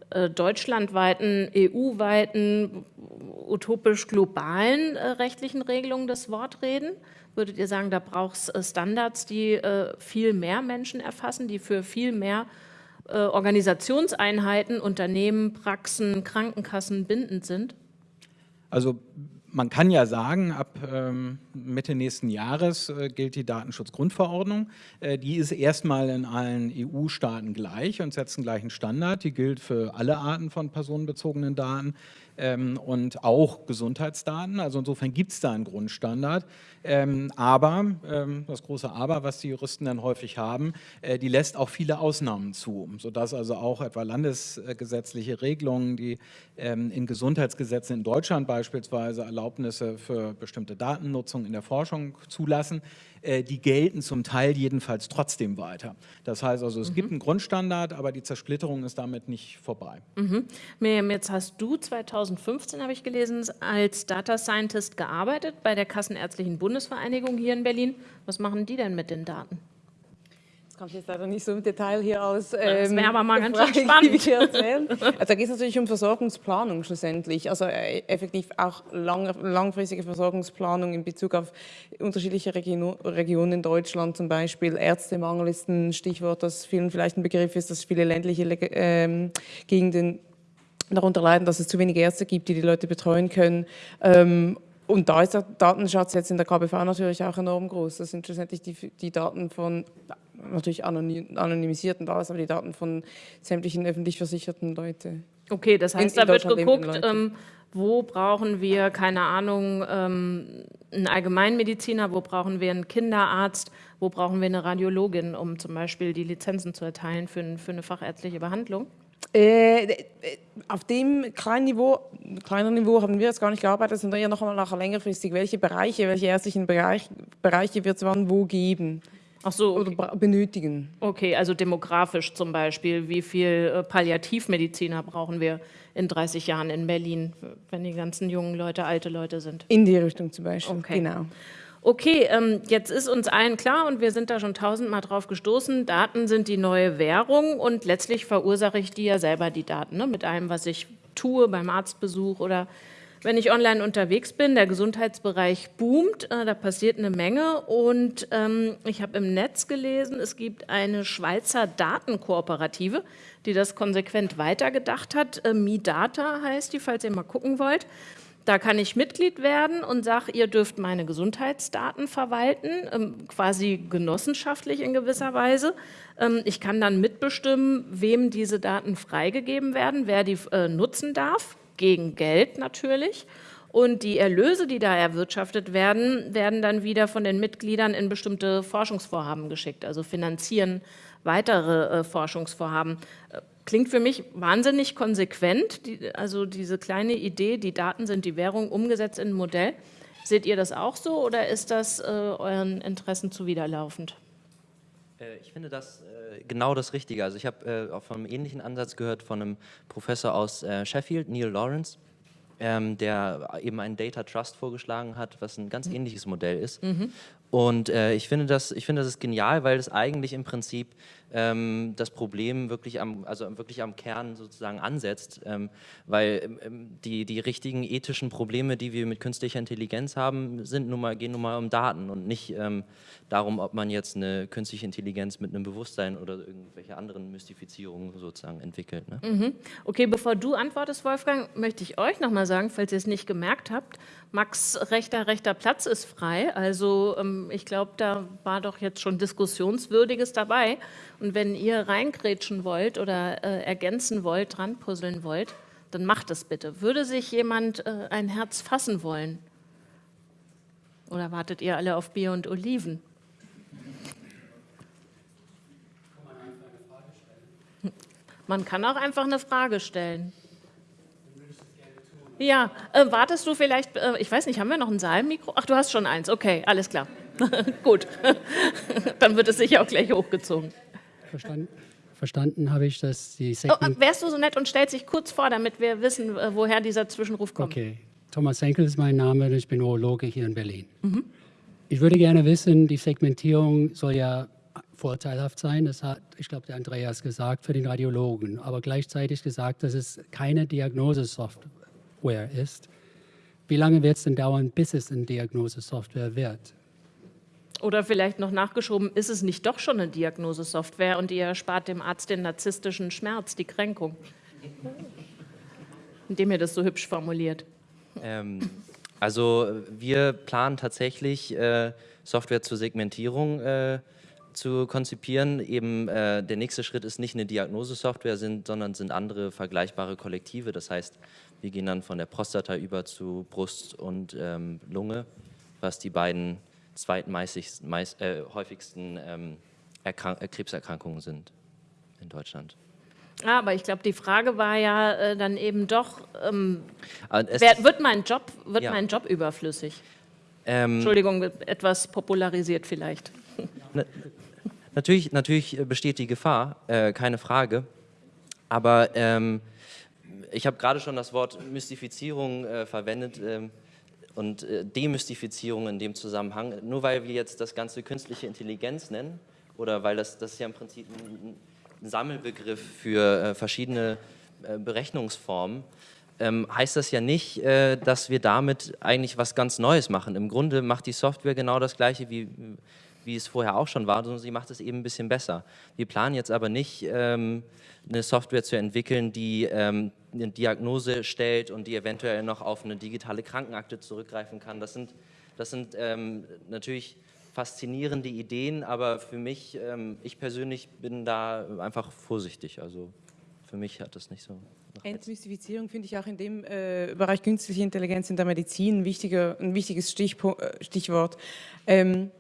äh, deutschlandweiten, EU-weiten, utopisch globalen äh, rechtlichen Regelungen das Wort reden? Würdet ihr sagen, da braucht es äh, Standards, die äh, viel mehr Menschen erfassen, die für viel mehr äh, Organisationseinheiten, Unternehmen, Praxen, Krankenkassen bindend sind? Also man kann ja sagen, ab ähm, Mitte nächsten Jahres äh, gilt die Datenschutzgrundverordnung. Äh, die ist erstmal in allen EU-Staaten gleich und setzt einen gleichen Standard. Die gilt für alle Arten von personenbezogenen Daten ähm, und auch Gesundheitsdaten. Also insofern gibt es da einen Grundstandard. Ähm, aber, ähm, das große Aber, was die Juristen dann häufig haben, äh, die lässt auch viele Ausnahmen zu, sodass also auch etwa landesgesetzliche Regelungen, die ähm, in Gesundheitsgesetzen in Deutschland beispielsweise Erlaubnisse für bestimmte Datennutzung in der Forschung zulassen, äh, die gelten zum Teil jedenfalls trotzdem weiter. Das heißt also, es mhm. gibt einen Grundstandard, aber die Zersplitterung ist damit nicht vorbei. Mhm. Miriam, jetzt hast du 2015, habe ich gelesen, als Data Scientist gearbeitet bei der Kassenärztlichen Bundesvereinigung hier in Berlin. Was machen die denn mit den Daten? Das kann ich jetzt leider nicht so im Detail hier aus. Ähm, das wäre aber mal ganz schön spannend. Erzählen. Also da geht es natürlich um Versorgungsplanung schlussendlich, also äh, effektiv auch lang, langfristige Versorgungsplanung in Bezug auf unterschiedliche Region, Regionen in Deutschland, zum Beispiel Ärztemangel ist ein Stichwort, das vielen vielleicht ein Begriff ist, dass viele ländliche ähm, Gegenden darunter leiden, dass es zu wenige Ärzte gibt, die die Leute betreuen können. Ähm, und da ist der Datenschatz jetzt in der KBV natürlich auch enorm groß. Das sind schlussendlich die, die Daten von natürlich anonymisierten Daten, aber die Daten von sämtlichen öffentlich versicherten Leuten. Okay, das heißt, in, in da wird geguckt, ähm, wo brauchen wir, keine Ahnung, ähm, einen Allgemeinmediziner, wo brauchen wir einen Kinderarzt, wo brauchen wir eine Radiologin, um zum Beispiel die Lizenzen zu erteilen für, für eine fachärztliche Behandlung? Äh, äh, auf dem kleinen Niveau, kleineren Niveau haben wir jetzt gar nicht gearbeitet, sondern eher noch einmal nachher längerfristig, welche Bereiche, welche ärztlichen Bereich, Bereiche wird es wann wo geben Ach so, oder okay. bra- benötigen. okay, also demografisch zum Beispiel. Wie viel äh, Palliativmediziner brauchen wir in 30 Jahren in Berlin, wenn die ganzen jungen Leute alte Leute sind? In die Richtung zum Beispiel, Okay. genau. Okay, ähm, jetzt ist uns allen klar und wir sind da schon tausendmal drauf gestoßen, Daten sind die neue Währung und letztlich verursache ich die ja selber, die Daten, ne? mit allem, was ich tue beim Arztbesuch oder wenn ich online unterwegs bin. Der Gesundheitsbereich boomt, äh, da passiert eine Menge und ähm, ich habe im Netz gelesen, es gibt eine Schweizer Datenkooperative, die das konsequent weitergedacht hat. Äh, MiData heißt die, falls ihr mal gucken wollt. Da kann ich Mitglied werden und sage, ihr dürft meine Gesundheitsdaten verwalten, ähm, quasi genossenschaftlich in gewisser Weise. Ähm, ich kann dann mitbestimmen, wem diese Daten freigegeben werden, wer die äh, nutzen darf, gegen Geld natürlich. Und die Erlöse, die da erwirtschaftet werden, werden dann wieder von den Mitgliedern in bestimmte Forschungsvorhaben geschickt, also finanzieren weitere äh, Forschungsvorhaben. Klingt für mich wahnsinnig konsequent, die, also diese kleine Idee, die Daten sind die Währung, umgesetzt in ein Modell. Seht ihr das auch so oder ist das äh, euren Interessen zuwiderlaufend? Äh, Ich finde das äh, genau das Richtige. Also ich habe äh, auch von einem ähnlichen Ansatz gehört von einem Professor aus äh, Sheffield, Neil Lawrence, ähm, der eben einen Data Trust vorgeschlagen hat, was ein ganz ähnliches Modell ist. Und äh, ich, finde das, ich finde das ist genial, weil es eigentlich im Prinzip ähm, das Problem wirklich am, also wirklich am Kern sozusagen ansetzt, ähm, weil ähm, ähm, die, die richtigen ethischen Probleme, die wir mit künstlicher Intelligenz haben, sind nun mal, gehen nun mal um Daten und nicht ähm, darum, ob man jetzt eine künstliche Intelligenz mit einem Bewusstsein oder irgendwelche anderen Mystifizierungen sozusagen entwickelt. Ne? Okay, bevor du antwortest, Wolfgang, möchte ich euch nochmal sagen, falls ihr es nicht gemerkt habt, Max rechter, rechter Platz ist frei. Also ähm, ich glaube, da war doch jetzt schon Diskussionswürdiges dabei. Und wenn ihr reingrätschen wollt oder äh, ergänzen wollt, dran puzzeln wollt, dann macht es bitte. Würde sich jemand äh, ein Herz fassen wollen? Oder wartet ihr alle auf Bier und Oliven? Man kann auch einfach eine Frage stellen. Ja, äh, wartest du vielleicht, äh, ich weiß nicht, haben wir noch ein Saalmikro? Ach, du hast schon eins, okay, alles klar. Gut, dann wird es sicher auch gleich hochgezogen. Verstanden, verstanden habe ich, dass die Oh, Segment... äh, wärst du so nett und stellst dich kurz vor, damit wir wissen, äh, woher dieser Zwischenruf kommt? Okay, Thomas Henkel ist mein Name und ich bin Urologe hier in Berlin. Ich würde gerne wissen, die Segmentierung soll ja vorteilhaft sein, das hat, ich glaube, der Andreas gesagt, für den Radiologen, aber gleichzeitig gesagt, dass es keine Diagnosesoftware ist. Wie lange wird es denn dauern, bis es eine Diagnosesoftware wird? Oder vielleicht noch nachgeschoben, ist es nicht doch schon eine Diagnosesoftware und ihr erspart dem Arzt den narzisstischen Schmerz, die Kränkung? Indem ihr das so hübsch formuliert. Ähm, also wir planen tatsächlich äh, Software zur Segmentierung äh, zu konzipieren. Eben äh, der nächste Schritt ist nicht eine Diagnosesoftware, sind, sondern sind andere vergleichbare Kollektive. Das heißt, wir gehen dann von der Prostata über zu Brust und ähm, Lunge, was die beiden meist, äh, häufigsten ähm, äh, Krebserkrankungen sind in Deutschland. Ah, aber ich glaube, die Frage war ja äh, dann eben doch, ähm, es wer, wird, mein Job, wird Ja. mein Job überflüssig? ähm, Entschuldigung, etwas popularisiert vielleicht. Natürlich, natürlich äh, besteht die Gefahr, äh, keine Frage. Aber ähm, ich habe gerade schon das Wort Mystifizierung äh, verwendet ähm, und äh, Demystifizierung in dem Zusammenhang. Nur weil wir jetzt das Ganze künstliche Intelligenz nennen oder weil das, das ist ja im Prinzip ein, ein Sammelbegriff für äh, verschiedene äh, Berechnungsformen, ähm, heißt das ja nicht, äh, dass wir damit eigentlich was ganz Neues machen. Im Grunde macht die Software genau das Gleiche, wie, wie es vorher auch schon war, sondern sie macht es eben ein bisschen besser. Wir planen jetzt aber nicht, ähm, eine Software zu entwickeln, die ähm, eine Diagnose stellt und die eventuell noch auf eine digitale Krankenakte zurückgreifen kann. Das sind, das sind ähm, natürlich faszinierende Ideen, aber für mich, ähm, ich persönlich bin da einfach vorsichtig. Also für mich hat das nicht so. Entmystifizierung finde ich auch in dem äh, Bereich künstliche Intelligenz in der Medizin ein, wichtiger, ein wichtiges äh, Stichwort. Ähm,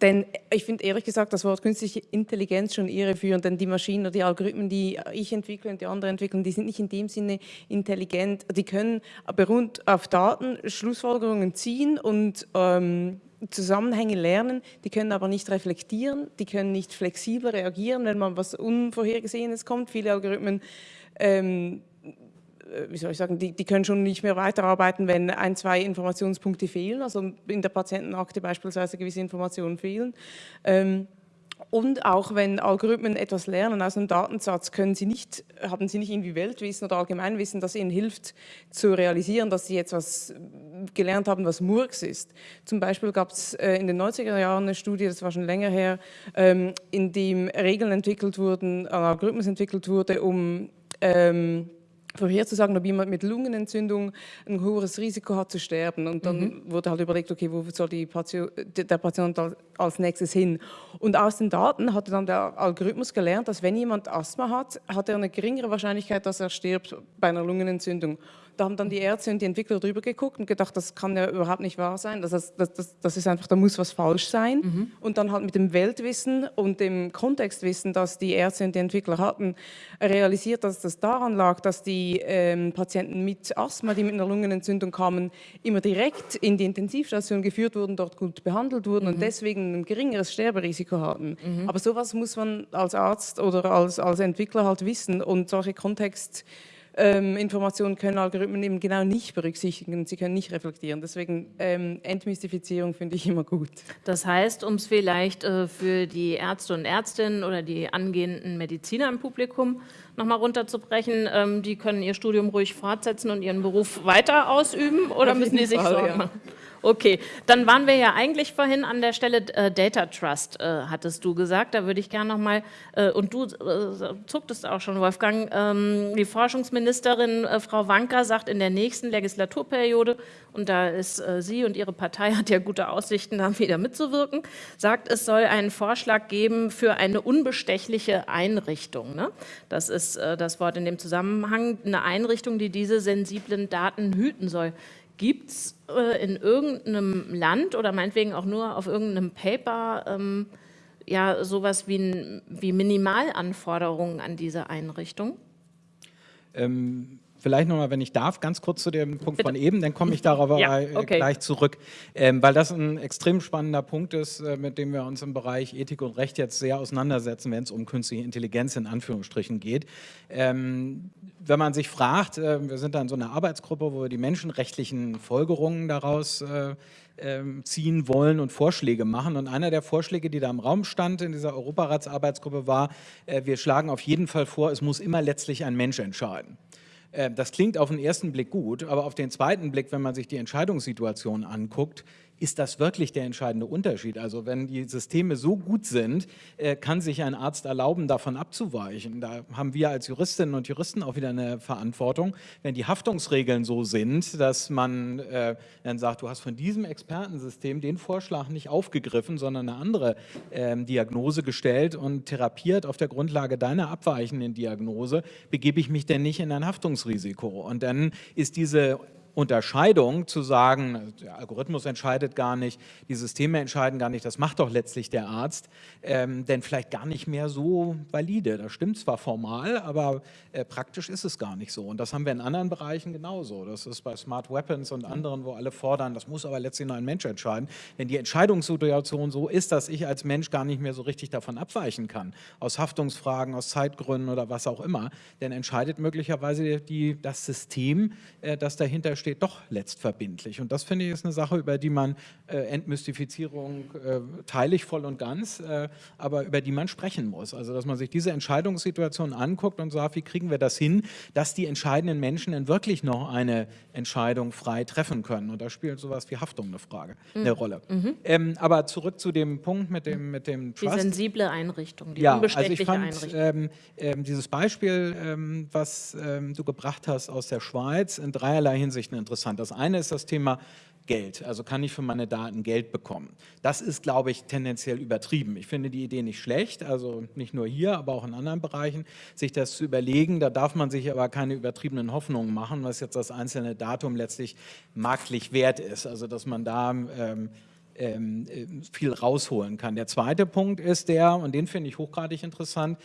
denn ich finde ehrlich gesagt das Wort künstliche Intelligenz schon irreführend, denn die Maschinen oder die Algorithmen, die ich entwickle und die andere entwickeln, die sind nicht in dem Sinne intelligent. Die können beruht auf Daten Schlussfolgerungen ziehen und ähm, Zusammenhänge lernen, die können aber nicht reflektieren, die können nicht flexibel reagieren, wenn man was Unvorhergesehenes kommt. Viele Algorithmen ähm, äh, wie soll ich sagen, die, die, können schon nicht mehr weiterarbeiten, wenn ein, zwei Informationspunkte fehlen, also in der Patientenakte beispielsweise gewisse Informationen fehlen. Ähm, und auch wenn Algorithmen etwas lernen aus einem Datensatz, können sie nicht, haben sie nicht irgendwie Weltwissen oder Allgemeinwissen, das ihnen hilft zu realisieren, dass sie etwas gelernt haben, was Murks ist. Zum Beispiel gab es äh, in den 90er Jahren eine Studie, das war schon länger her, ähm, in dem Regeln entwickelt wurden, Algorithmus entwickelt wurde, um ähm, vorherzusagen, ob jemand mit Lungenentzündung ein hohes Risiko hat zu sterben. Und dann mhm. wurde halt überlegt, okay, wo soll Patient, der Patient als nächstes hin? Und aus den Daten hatte dann der Algorithmus gelernt, dass wenn jemand Asthma hat, hat er eine geringere Wahrscheinlichkeit, dass er stirbt bei einer Lungenentzündung. Da haben dann die Ärzte und die Entwickler drüber geguckt und gedacht, das kann ja überhaupt nicht wahr sein. Das, das, das, das ist einfach, da muss was falsch sein. Mhm. Und dann halt mit dem Weltwissen und dem Kontextwissen, das die Ärzte und die Entwickler hatten, realisiert, dass das daran lag, dass die ähm, Patienten mit Asthma, die mit einer Lungenentzündung kamen, immer direkt in die Intensivstation geführt wurden, dort gut behandelt wurden mhm. und deswegen ein geringeres Sterberisiko hatten. Mhm. Aber sowas muss man als Arzt oder als, als Entwickler halt wissen und solche Kontext ähm, Informationen können Algorithmen eben genau nicht berücksichtigen, sie können nicht reflektieren. Deswegen ähm, Entmystifizierung finde ich immer gut. Das heißt, um es vielleicht äh, für die Ärzte und Ärztinnen oder die angehenden Mediziner im Publikum nochmal runterzubrechen, ähm, die können ihr Studium ruhig fortsetzen und ihren Beruf weiter ausüben oder müssen die sich Sorgen ja. machen? Okay, dann waren wir ja eigentlich vorhin an der Stelle äh, Data Trust, äh, hattest du gesagt. Da würde ich gerne nochmal, äh, und du äh, zucktest auch schon, Wolfgang, ähm, die Forschungsministerin äh, Frau Wanka sagt in der nächsten Legislaturperiode, und da ist äh, sie und ihre Partei hat ja gute Aussichten, da wieder mitzuwirken, sagt, es soll einen Vorschlag geben für eine unbestechliche Einrichtung. Ne? Das ist äh, das Wort in dem Zusammenhang, eine Einrichtung, die diese sensiblen Daten hüten soll. Gibt es äh, in irgendeinem Land oder meinetwegen auch nur auf irgendeinem Paper ähm, ja sowas wie, wie Minimalanforderungen an diese Einrichtung? Ähm, vielleicht nochmal, wenn ich darf, ganz kurz zu dem Punkt Bitte. von eben, dann komme ich darauf ja, okay. gleich zurück, ähm, weil das ein extrem spannender Punkt ist, äh, mit dem wir uns im Bereich Ethik und Recht jetzt sehr auseinandersetzen, wenn es um künstliche Intelligenz in Anführungsstrichen geht. Ähm, wenn man sich fragt, äh, wir sind da in so einer Arbeitsgruppe, wo wir die menschenrechtlichen Folgerungen daraus äh, ähm, ziehen wollen und Vorschläge machen. Und einer der Vorschläge, die da im Raum stand in dieser Europaratsarbeitsgruppe war, äh, wir schlagen auf jeden Fall vor, es muss immer letztlich ein Mensch entscheiden. Äh, das klingt auf den ersten Blick gut, aber auf den zweiten Blick, wenn man sich die Entscheidungssituation anguckt, ist das wirklich der entscheidende Unterschied. Also wenn die Systeme so gut sind, äh, kann sich ein Arzt erlauben, davon abzuweichen. Da haben wir als Juristinnen und Juristen auch wieder eine Verantwortung. Wenn die Haftungsregeln so sind, dass man äh, dann sagt, du hast von diesem Expertensystem den Vorschlag nicht aufgegriffen, sondern eine andere äh, Diagnose gestellt und therapiert auf der Grundlage deiner abweichenden Diagnose, begebe ich mich denn nicht in ein Haftungsrisiko. Und dann ist diese Unterscheidung zu sagen, der Algorithmus entscheidet gar nicht, die Systeme entscheiden gar nicht, das macht doch letztlich der Arzt, ähm, denn vielleicht gar nicht mehr so valide. Das stimmt zwar formal, aber äh, praktisch ist es gar nicht so. Und das haben wir in anderen Bereichen genauso. Das ist bei Smart Weapons und anderen, wo alle fordern, das muss aber letztlich nur ein Mensch entscheiden. Wenn die Entscheidungssituation so ist, dass ich als Mensch gar nicht mehr so richtig davon abweichen kann, aus Haftungsfragen, aus Zeitgründen oder was auch immer, dann entscheidet möglicherweise die, das System, äh, das dahinter steht, doch letztverbindlich. Und das finde ich ist eine Sache, über die man äh, Entmystifizierung äh, teile ich voll und ganz, äh, aber über die man sprechen muss. Also dass man sich diese Entscheidungssituation anguckt und sagt, wie kriegen wir das hin, dass die entscheidenden Menschen dann wirklich noch eine Entscheidung frei treffen können. Und da spielt sowas wie Haftung eine Frage, mhm. eine Rolle. Mhm. Ähm, aber zurück zu dem Punkt mit dem, mit dem Trust. Die sensible Einrichtung, die ja, unbestechliche also ich fand, ähm, ähm, dieses Beispiel, ähm, was ähm, du gebracht hast aus der Schweiz, in dreierlei Hinsicht Geschichten interessant. Das eine ist das Thema Geld, also kann ich für meine Daten Geld bekommen. Das ist, glaube ich, tendenziell übertrieben. Ich finde die Idee nicht schlecht, also nicht nur hier, aber auch in anderen Bereichen, sich das zu überlegen. Da darf man sich aber keine übertriebenen Hoffnungen machen, was jetzt das einzelne Datum letztlich marktlich wert ist. Also dass man da ähm, ähm, äh, viel rausholen kann. Der zweite Punkt ist der, und den finde ich hochgradig interessant,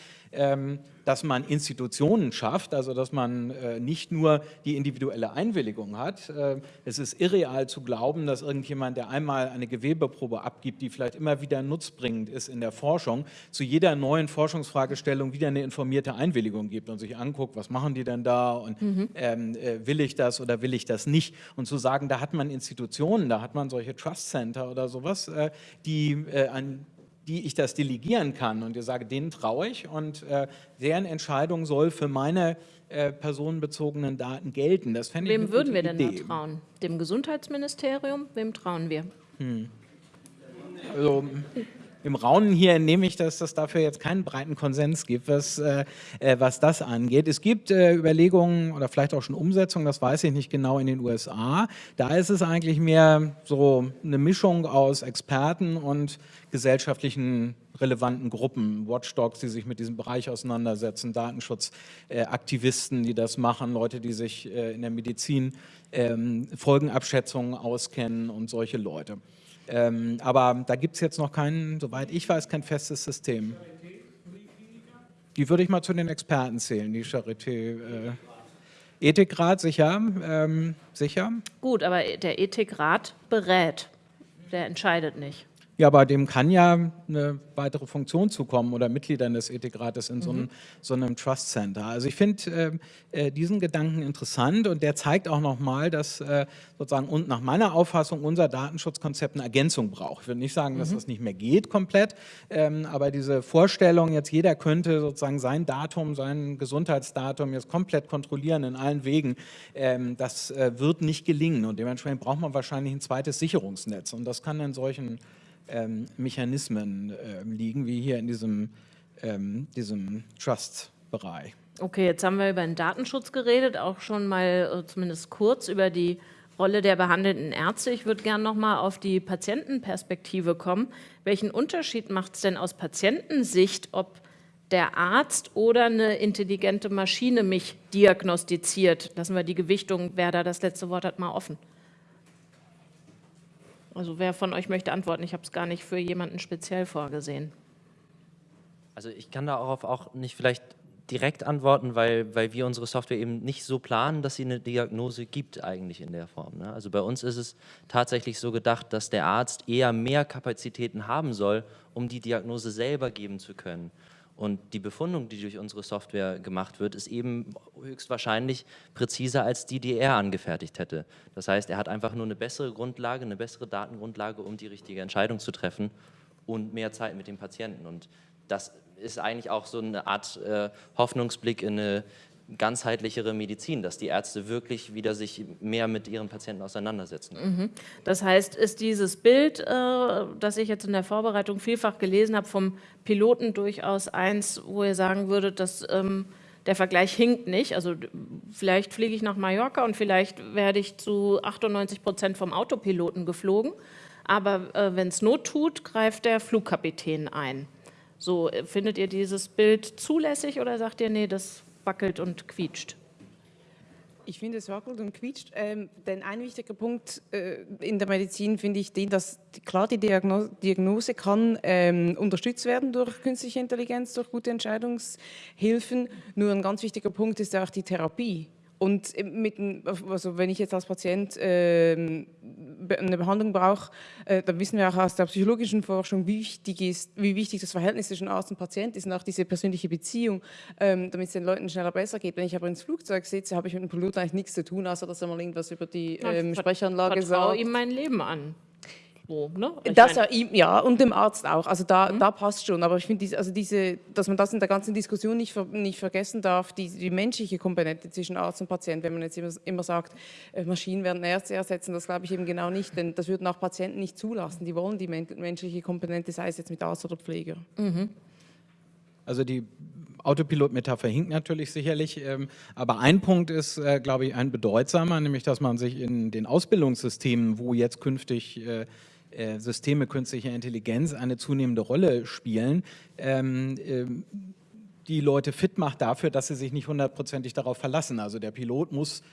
dass man Institutionen schafft, also dass man äh, nicht nur die individuelle Einwilligung hat. Äh, es ist irreal zu glauben, dass irgendjemand, der einmal eine Gewebeprobe abgibt, die vielleicht immer wieder nutzbringend ist in der Forschung, zu jeder neuen Forschungsfragestellung wieder eine informierte Einwilligung gibt und sich anguckt, was machen die denn da und mhm. ähm, äh, will ich das oder will ich das nicht. Und zu sagen, da hat man Institutionen, da hat man solche Trust Center oder sowas, die an die ich das delegieren kann und ich sage, denen traue ich und äh, deren Entscheidung soll für meine äh, personenbezogenen Daten gelten. Das Wem ich würden wir denn da trauen? Dem Gesundheitsministerium? Wem trauen wir? Hm. Also, im Raunen hier entnehme ich, dass es dafür jetzt keinen breiten Konsens gibt, was, äh, äh, was das angeht. Es gibt äh, Überlegungen oder vielleicht auch schon Umsetzungen, das weiß ich nicht genau, in den USA. Da ist es eigentlich mehr so eine Mischung aus Experten und gesellschaftlichen relevanten Gruppen, Watchdogs, die sich mit diesem Bereich auseinandersetzen, Datenschutzaktivisten, die das machen, Leute, die sich äh, in der Medizin ähm, Folgenabschätzungen auskennen und solche Leute. Ähm, aber da gibt es jetzt noch kein, soweit ich weiß, kein festes System. Die würde ich mal zu den Experten zählen, die Charité. Äh, Ethikrat, sicher, ähm, sicher. Gut, aber der Ethikrat berät, der entscheidet nicht. Ja, aber dem kann ja eine weitere Funktion zukommen oder Mitgliedern des Ethikrates in so einem, mhm. so einem Trust Center. Also ich finde äh, äh, diesen Gedanken interessant und der zeigt auch nochmal, dass äh, sozusagen und nach meiner Auffassung unser Datenschutzkonzept eine Ergänzung braucht. Ich würde nicht sagen, dass mhm. das nicht mehr geht komplett, ähm, aber diese Vorstellung, jetzt jeder könnte sozusagen sein Datum, sein Gesundheitsdatum jetzt komplett kontrollieren in allen Wegen, ähm, das äh, wird nicht gelingen und dementsprechend braucht man wahrscheinlich ein zweites Sicherungsnetz und das kann in solchen ähm, Mechanismen äh, liegen, wie hier in diesem, ähm, diesem Trust-Bereich. Okay, jetzt haben wir über den Datenschutz geredet, auch schon mal äh, zumindest kurz über die Rolle der behandelnden Ärzte. Ich würde gerne noch mal auf die Patientenperspektive kommen. Welchen Unterschied macht es denn aus Patientensicht, ob der Arzt oder eine intelligente Maschine mich diagnostiziert? Lassen wir die Gewichtung, wer da das letzte Wort hat, mal offen. Also wer von euch möchte antworten? Ich habe es gar nicht für jemanden speziell vorgesehen. Also ich kann darauf auch nicht vielleicht direkt antworten, weil, weil wir unsere Software eben nicht so planen, dass sie eine Diagnose gibt eigentlich in der Form. Ne? Also bei uns ist es tatsächlich so gedacht, dass der Arzt eher mehr Kapazitäten haben soll, um die Diagnose selber geben zu können. Und die Befundung, die durch unsere Software gemacht wird, ist eben höchstwahrscheinlich präziser als die, die er angefertigt hätte. Das heißt, er hat einfach nur eine bessere Grundlage, eine bessere Datengrundlage, um die richtige Entscheidung zu treffen und mehr Zeit mit dem Patienten. Und das ist eigentlich auch so eine Art äh, Hoffnungsblick in eine ganzheitlichere Medizin, dass die Ärzte wirklich wieder sich mehr mit ihren Patienten auseinandersetzen. Mhm. Das heißt, ist dieses Bild, äh, das ich jetzt in der Vorbereitung vielfach gelesen habe, vom Piloten durchaus eins, wo ihr sagen würdet, dass ähm, der Vergleich hinkt nicht. Also vielleicht fliege ich nach Mallorca und vielleicht werde ich zu 98 Prozent vom Autopiloten geflogen, aber äh, wenn es Not tut, greift der Flugkapitän ein. So, äh, findet ihr dieses Bild zulässig oder sagt ihr, nee, das wackelt und quietscht? Ich finde, es wackelt und quietscht. Ähm, denn ein wichtiger Punkt äh, in der Medizin finde ich den, dass klar die Diagnose, Diagnose kann ähm, unterstützt werden durch künstliche Intelligenz, durch gute Entscheidungshilfen. Nur ein ganz wichtiger Punkt ist auch die Therapie. Und mit, also wenn ich jetzt als Patient äh, eine Behandlung brauche, äh, dann wissen wir auch aus der psychologischen Forschung, wie wichtig, ist, wie wichtig das Verhältnis zwischen Arzt und Patient ist und auch diese persönliche Beziehung, ähm, damit es den Leuten schneller besser geht. Wenn ich aber ins Flugzeug sitze, habe ich mit dem Piloten eigentlich nichts zu tun, außer dass er mal irgendwas über die ähm, Sprechanlage sagt. Ich vertraue ihm mein Leben an wo. Ne? das ja, ja, und dem Arzt auch. Also da, mhm. da passt schon. Aber ich finde, also diese, dass man das in der ganzen Diskussion nicht, nicht vergessen darf, die, die menschliche Komponente zwischen Arzt und Patient. Wenn man jetzt immer, immer sagt, äh, Maschinen werden Ärzte ersetzen, das glaube ich eben genau nicht. Denn das würden auch Patienten nicht zulassen. Die wollen die menschliche Komponente, sei es jetzt mit Arzt oder Pfleger. Mhm. Also die Autopilot-Metapher hinkt natürlich sicherlich, ähm, aber ein Punkt ist, äh, glaube ich, ein bedeutsamer, nämlich dass man sich in den Ausbildungssystemen, wo jetzt künftig äh, äh, Systeme künstlicher Intelligenz eine zunehmende Rolle spielen, ähm, ähm, die Leute fit macht dafür, dass sie sich nicht hundertprozentig darauf verlassen. Also der Pilot muss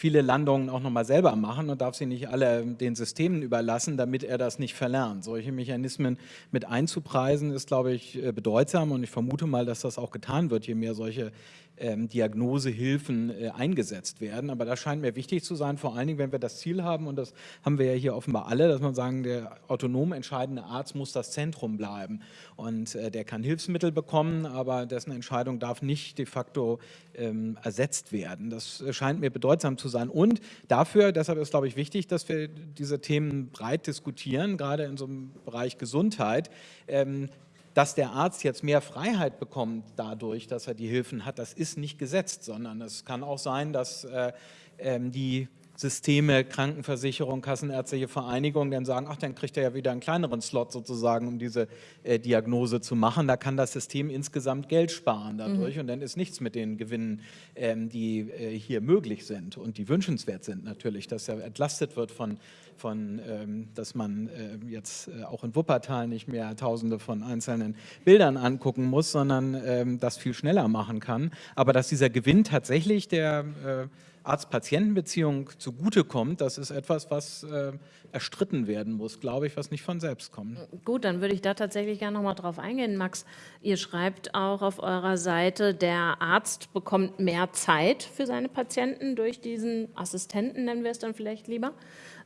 viele Landungen auch nochmal selber machen und darf sie nicht alle den Systemen überlassen, damit er das nicht verlernt. Solche Mechanismen mit einzupreisen ist, glaube ich, äh, bedeutsam und ich vermute mal, dass das auch getan wird, je mehr solche ähm, Diagnosehilfen äh, eingesetzt werden. Aber das scheint mir wichtig zu sein, vor allen Dingen, wenn wir das Ziel haben, und das haben wir ja hier offenbar alle, dass man sagen, der autonom entscheidende Arzt muss das Zentrum bleiben. Und äh, der kann Hilfsmittel bekommen, aber dessen Entscheidung darf nicht de facto ähm, ersetzt werden. Das äh, scheint mir bedeutsam zu sein. Und dafür, deshalb ist, glaube ich, wichtig, dass wir diese Themen breit diskutieren, gerade in so einem Bereich Gesundheit. Ähm, dass der Arzt jetzt mehr Freiheit bekommt dadurch, dass er die Hilfen hat, das ist nicht gesetzt, sondern es kann auch sein, dass äh, ähm, die Systeme, Krankenversicherung, Kassenärztliche Vereinigung dann sagen, ach, dann kriegt er ja wieder einen kleineren Slot sozusagen, um diese äh, Diagnose zu machen. Da kann das System insgesamt Geld sparen dadurch mhm. und dann ist nichts mit den Gewinnen, ähm, die äh, hier möglich sind und die wünschenswert sind natürlich, dass er entlastet wird von, von ähm, dass man äh, jetzt äh, auch in Wuppertal nicht mehr tausende von einzelnen Bildern angucken muss, sondern ähm, das viel schneller machen kann. Aber dass dieser Gewinn tatsächlich der äh, Arzt-Patienten-Beziehung zugutekommt, das ist etwas, was äh, erstritten werden muss, glaube ich, was nicht von selbst kommt. Gut, dann würde ich da tatsächlich gerne noch mal drauf eingehen, Max. Ihr schreibt auch auf eurer Seite, der Arzt bekommt mehr Zeit für seine Patienten durch diesen Assistenten, nennen wir es dann vielleicht lieber.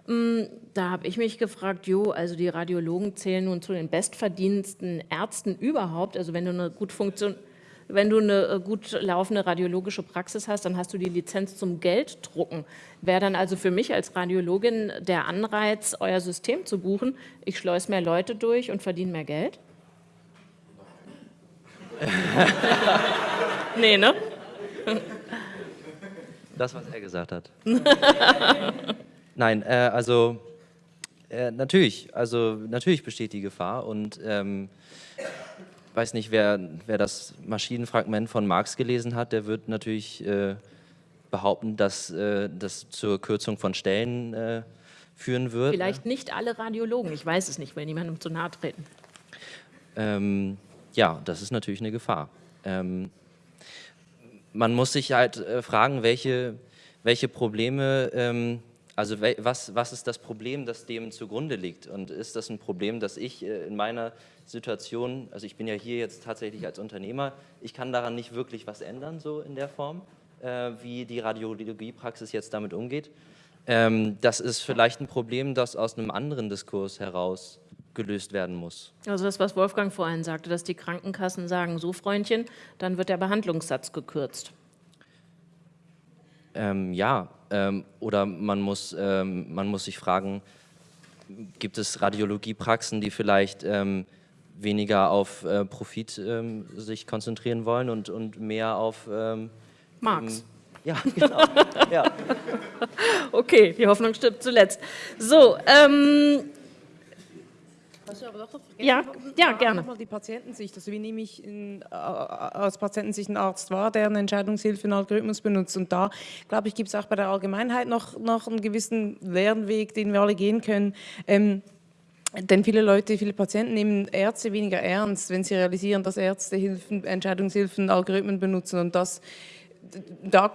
Mm, da habe ich mich gefragt, jo, also die Radiologen zählen nun zu den bestverdiensten Ärzten überhaupt. Also wenn du eine gut funktion wenn du eine äh, gut laufende radiologische Praxis hast, dann hast du die Lizenz zum Gelddrucken. Wäre dann also für mich als Radiologin der Anreiz, euer System zu buchen, ich schleuse mehr Leute durch und verdiene mehr Geld? nee, ne? Das, was er gesagt hat. Nein, äh, also äh, natürlich, also natürlich besteht die Gefahr und ähm, weiß nicht, wer, wer das Maschinenfragment von Marx gelesen hat, der wird natürlich äh, behaupten, dass äh, das zur Kürzung von Stellen äh, führen wird. Vielleicht nicht alle Radiologen, ich weiß es nicht, will niemandem zu nahe treten. Ähm, ja, das ist natürlich eine Gefahr. Ähm, man muss sich halt äh, fragen, welche, welche Probleme ähm, also was, was ist das Problem, das dem zugrunde liegt? Und ist das ein Problem, das ich äh, in meiner Situation, also ich bin ja hier jetzt tatsächlich als Unternehmer, ich kann daran nicht wirklich was ändern, so in der Form, äh, wie die Radiologiepraxis jetzt damit umgeht. Ähm, das ist vielleicht ein Problem, das aus einem anderen Diskurs heraus gelöst werden muss. Also das, was Wolfgang vorhin sagte, dass die Krankenkassen sagen, so Freundchen, dann wird der Behandlungssatz gekürzt. Ähm, ja, ähm, oder man muss, ähm, man muss sich fragen, gibt es Radiologiepraxen, die vielleicht ähm, weniger auf äh, Profit ähm, sich konzentrieren wollen und, und mehr auf... Ähm, Marx. ja, genau. ja. Okay, die Hoffnung stirbt zuletzt. So, ähm, aber doch noch ja, ja, gerne. Mal die Patientensicht. Also wie nehme ich in, äh, aus Patientensicht einen Arzt wahr, der einen Entscheidungshilfe, einen Algorithmus benutzt? Und da, glaube ich, gibt es auch bei der Allgemeinheit noch, noch einen gewissen Lernweg, den wir alle gehen können. Ähm, denn viele Leute, viele Patienten nehmen Ärzte weniger ernst, wenn sie realisieren, dass Ärzte Hilfen, Entscheidungshilfen, Algorithmen benutzen. Und das, da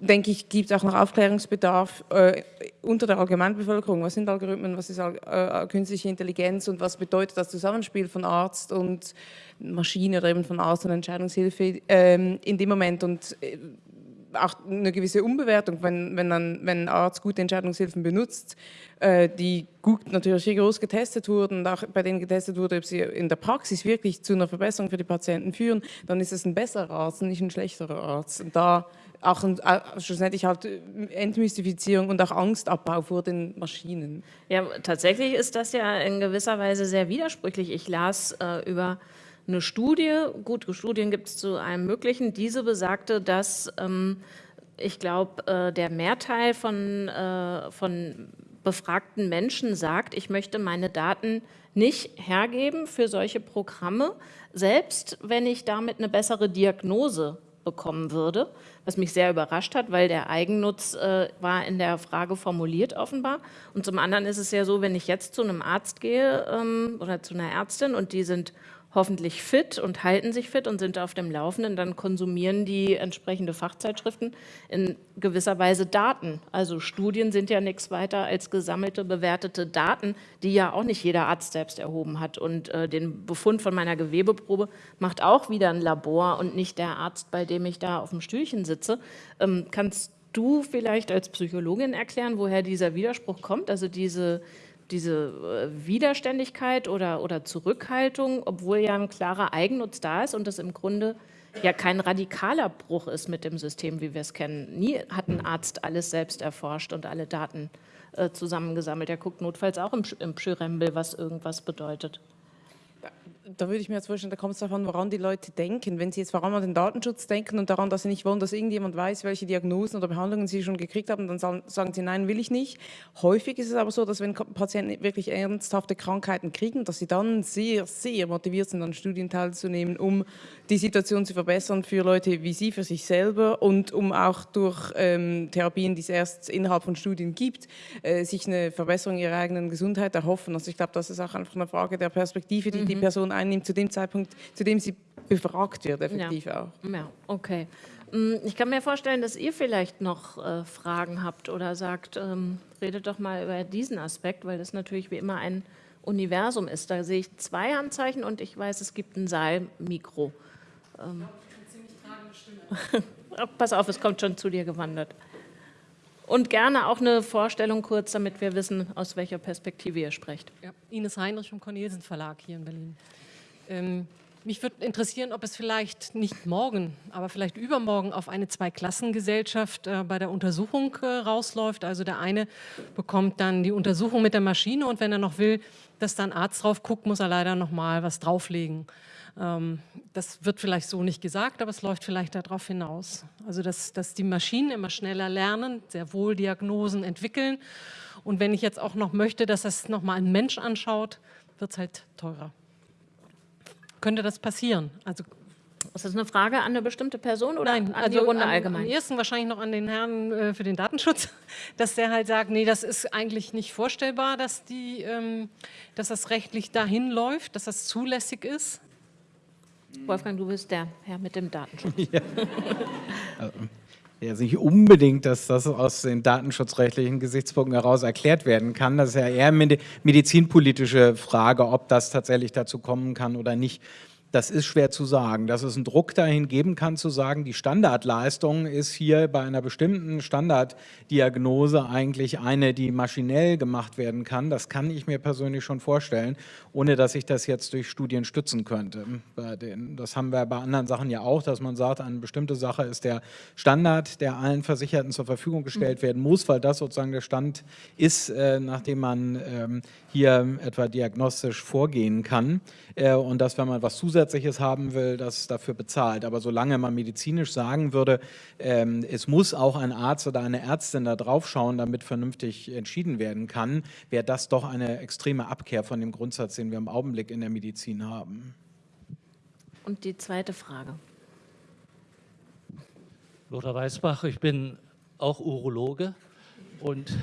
denke ich, gibt es auch noch Aufklärungsbedarf äh, unter der Allgemeinbevölkerung. Was sind Algorithmen, was ist äh, künstliche Intelligenz und was bedeutet das Zusammenspiel von Arzt und Maschine oder eben von Arzt und Entscheidungshilfe ähm, in dem Moment und äh, auch eine gewisse Umbewertung, wenn, wenn, ein, wenn Arzt gute Entscheidungshilfen benutzt, äh, die gut natürlich hier groß getestet wurden und auch bei denen getestet wurde, ob sie in der Praxis wirklich zu einer Verbesserung für die Patienten führen, dann ist es ein besserer Arzt und nicht ein schlechterer Arzt. Und da auch ein, schlussendlich halt Entmystifizierung und auch Angstabbau vor den Maschinen. Ja, tatsächlich ist das ja in gewisser Weise sehr widersprüchlich. Ich las äh, über eine Studie, gut, Studien gibt es zu allem Möglichen, diese besagte, dass ähm, ich glaube, äh, der Mehrteil von, äh, von befragten Menschen sagt, ich möchte meine Daten nicht hergeben für solche Programme, selbst wenn ich damit eine bessere Diagnose bekommen würde, was mich sehr überrascht hat, weil der Eigennutz äh, war in der Frage formuliert offenbar. Und zum anderen ist es ja so, wenn ich jetzt zu einem Arzt gehe ähm, oder zu einer Ärztin und die sind hoffentlich fit und halten sich fit und sind auf dem Laufenden, dann konsumieren die entsprechende Fachzeitschriften in gewisser Weise Daten. Also Studien sind ja nichts weiter als gesammelte, bewertete Daten, die ja auch nicht jeder Arzt selbst erhoben hat. Und äh, den Befund von meiner Gewebeprobe macht auch wieder ein Labor und nicht der Arzt, bei dem ich da auf dem Stühlchen sitze. Ähm, kannst du vielleicht als Psychologin erklären, woher dieser Widerspruch kommt? Also diese diese äh, Widerständigkeit oder, oder Zurückhaltung, obwohl ja ein klarer Eigennutz da ist und das im Grunde ja kein radikaler Bruch ist mit dem System, wie wir es kennen. Nie hat ein Arzt alles selbst erforscht und alle Daten äh, zusammengesammelt. Er guckt notfalls auch im, im Pschyrembel, was irgendwas bedeutet da würde ich mir jetzt vorstellen, da kommt es davon, woran die Leute denken. Wenn sie jetzt vor allem an den Datenschutz denken und daran, dass sie nicht wollen, dass irgendjemand weiß, welche Diagnosen oder Behandlungen sie schon gekriegt haben, dann sagen sie, nein, will ich nicht. Häufig ist es aber so, dass wenn Patienten wirklich ernsthafte Krankheiten kriegen, dass sie dann sehr, sehr motiviert sind, an Studien teilzunehmen, um die Situation zu verbessern für Leute wie Sie, für sich selber und um auch durch ähm, Therapien, die es erst innerhalb von Studien gibt, äh, sich eine Verbesserung ihrer eigenen Gesundheit erhoffen. Also ich glaube, das ist auch einfach eine Frage der Perspektive, die mhm. die Person einnimmt, zu dem Zeitpunkt, zu dem sie befragt wird, effektiv ja. auch. Ja, okay. Mm, ich kann mir vorstellen, dass ihr vielleicht noch äh, Fragen habt oder sagt, ähm, redet doch mal über diesen Aspekt, weil das natürlich wie immer ein Universum ist. Da sehe ich zwei Handzeichen und ich weiß, es gibt ein Saalmikro. Ähm. Pass auf, es kommt schon zu dir gewandert. Und gerne auch eine Vorstellung kurz, damit wir wissen, aus welcher Perspektive ihr sprecht. Ja, Ines Heinrich vom Cornelsen Verlag hier in Berlin. Ähm, mich würde interessieren, ob es vielleicht nicht morgen, aber vielleicht übermorgen auf eine Zweiklassengesellschaft äh, bei der Untersuchung äh, rausläuft. Also der eine bekommt dann die Untersuchung mit der Maschine und wenn er noch will, dass dann Arzt drauf guckt, muss er leider noch mal was drauflegen. Ähm, das wird vielleicht so nicht gesagt, aber es läuft vielleicht darauf hinaus. Also dass, dass die Maschinen immer schneller lernen, sehr wohl Diagnosen entwickeln. Und wenn ich jetzt auch noch möchte, dass das nochmal ein Mensch anschaut, wird es halt teurer. Könnte das passieren? Also ist das eine Frage an eine bestimmte Person oder Nein, an also die Runde am, allgemein? Am ersten wahrscheinlich noch an den Herrn äh, für den Datenschutz, dass der halt sagt, nee, das ist eigentlich nicht vorstellbar, dass, die, ähm, dass das rechtlich dahin läuft, dass das zulässig ist. Wolfgang, du bist der Herr mit dem Datenschutz. Ja. also, nicht unbedingt, dass das aus den datenschutzrechtlichen Gesichtspunkten heraus erklärt werden kann. Das ist ja eher eine medizinpolitische Frage, ob das tatsächlich dazu kommen kann oder nicht. Das ist schwer zu sagen. Dass es einen Druck dahin geben kann, zu sagen, die Standardleistung ist hier bei einer bestimmten Standarddiagnose eigentlich eine, die maschinell gemacht werden kann. Das kann ich mir persönlich schon vorstellen, ohne dass ich das jetzt durch Studien stützen könnte. Das haben wir bei anderen Sachen ja auch, dass man sagt, eine bestimmte Sache ist der Standard, der allen Versicherten zur Verfügung gestellt werden muss, weil das sozusagen der Stand ist, äh, nachdem man ähm, hier etwa diagnostisch vorgehen kann. Äh, und dass, wenn man was Zusätzliches haben will, das dafür bezahlt. Aber solange man medizinisch sagen würde, ähm, es muss auch ein Arzt oder eine Ärztin da drauf schauen, damit vernünftig entschieden werden kann, wäre das doch eine extreme Abkehr von dem Grundsatz, den wir im Augenblick in der Medizin haben. Und die zweite Frage. Lothar Weißbach, ich bin auch Urologe und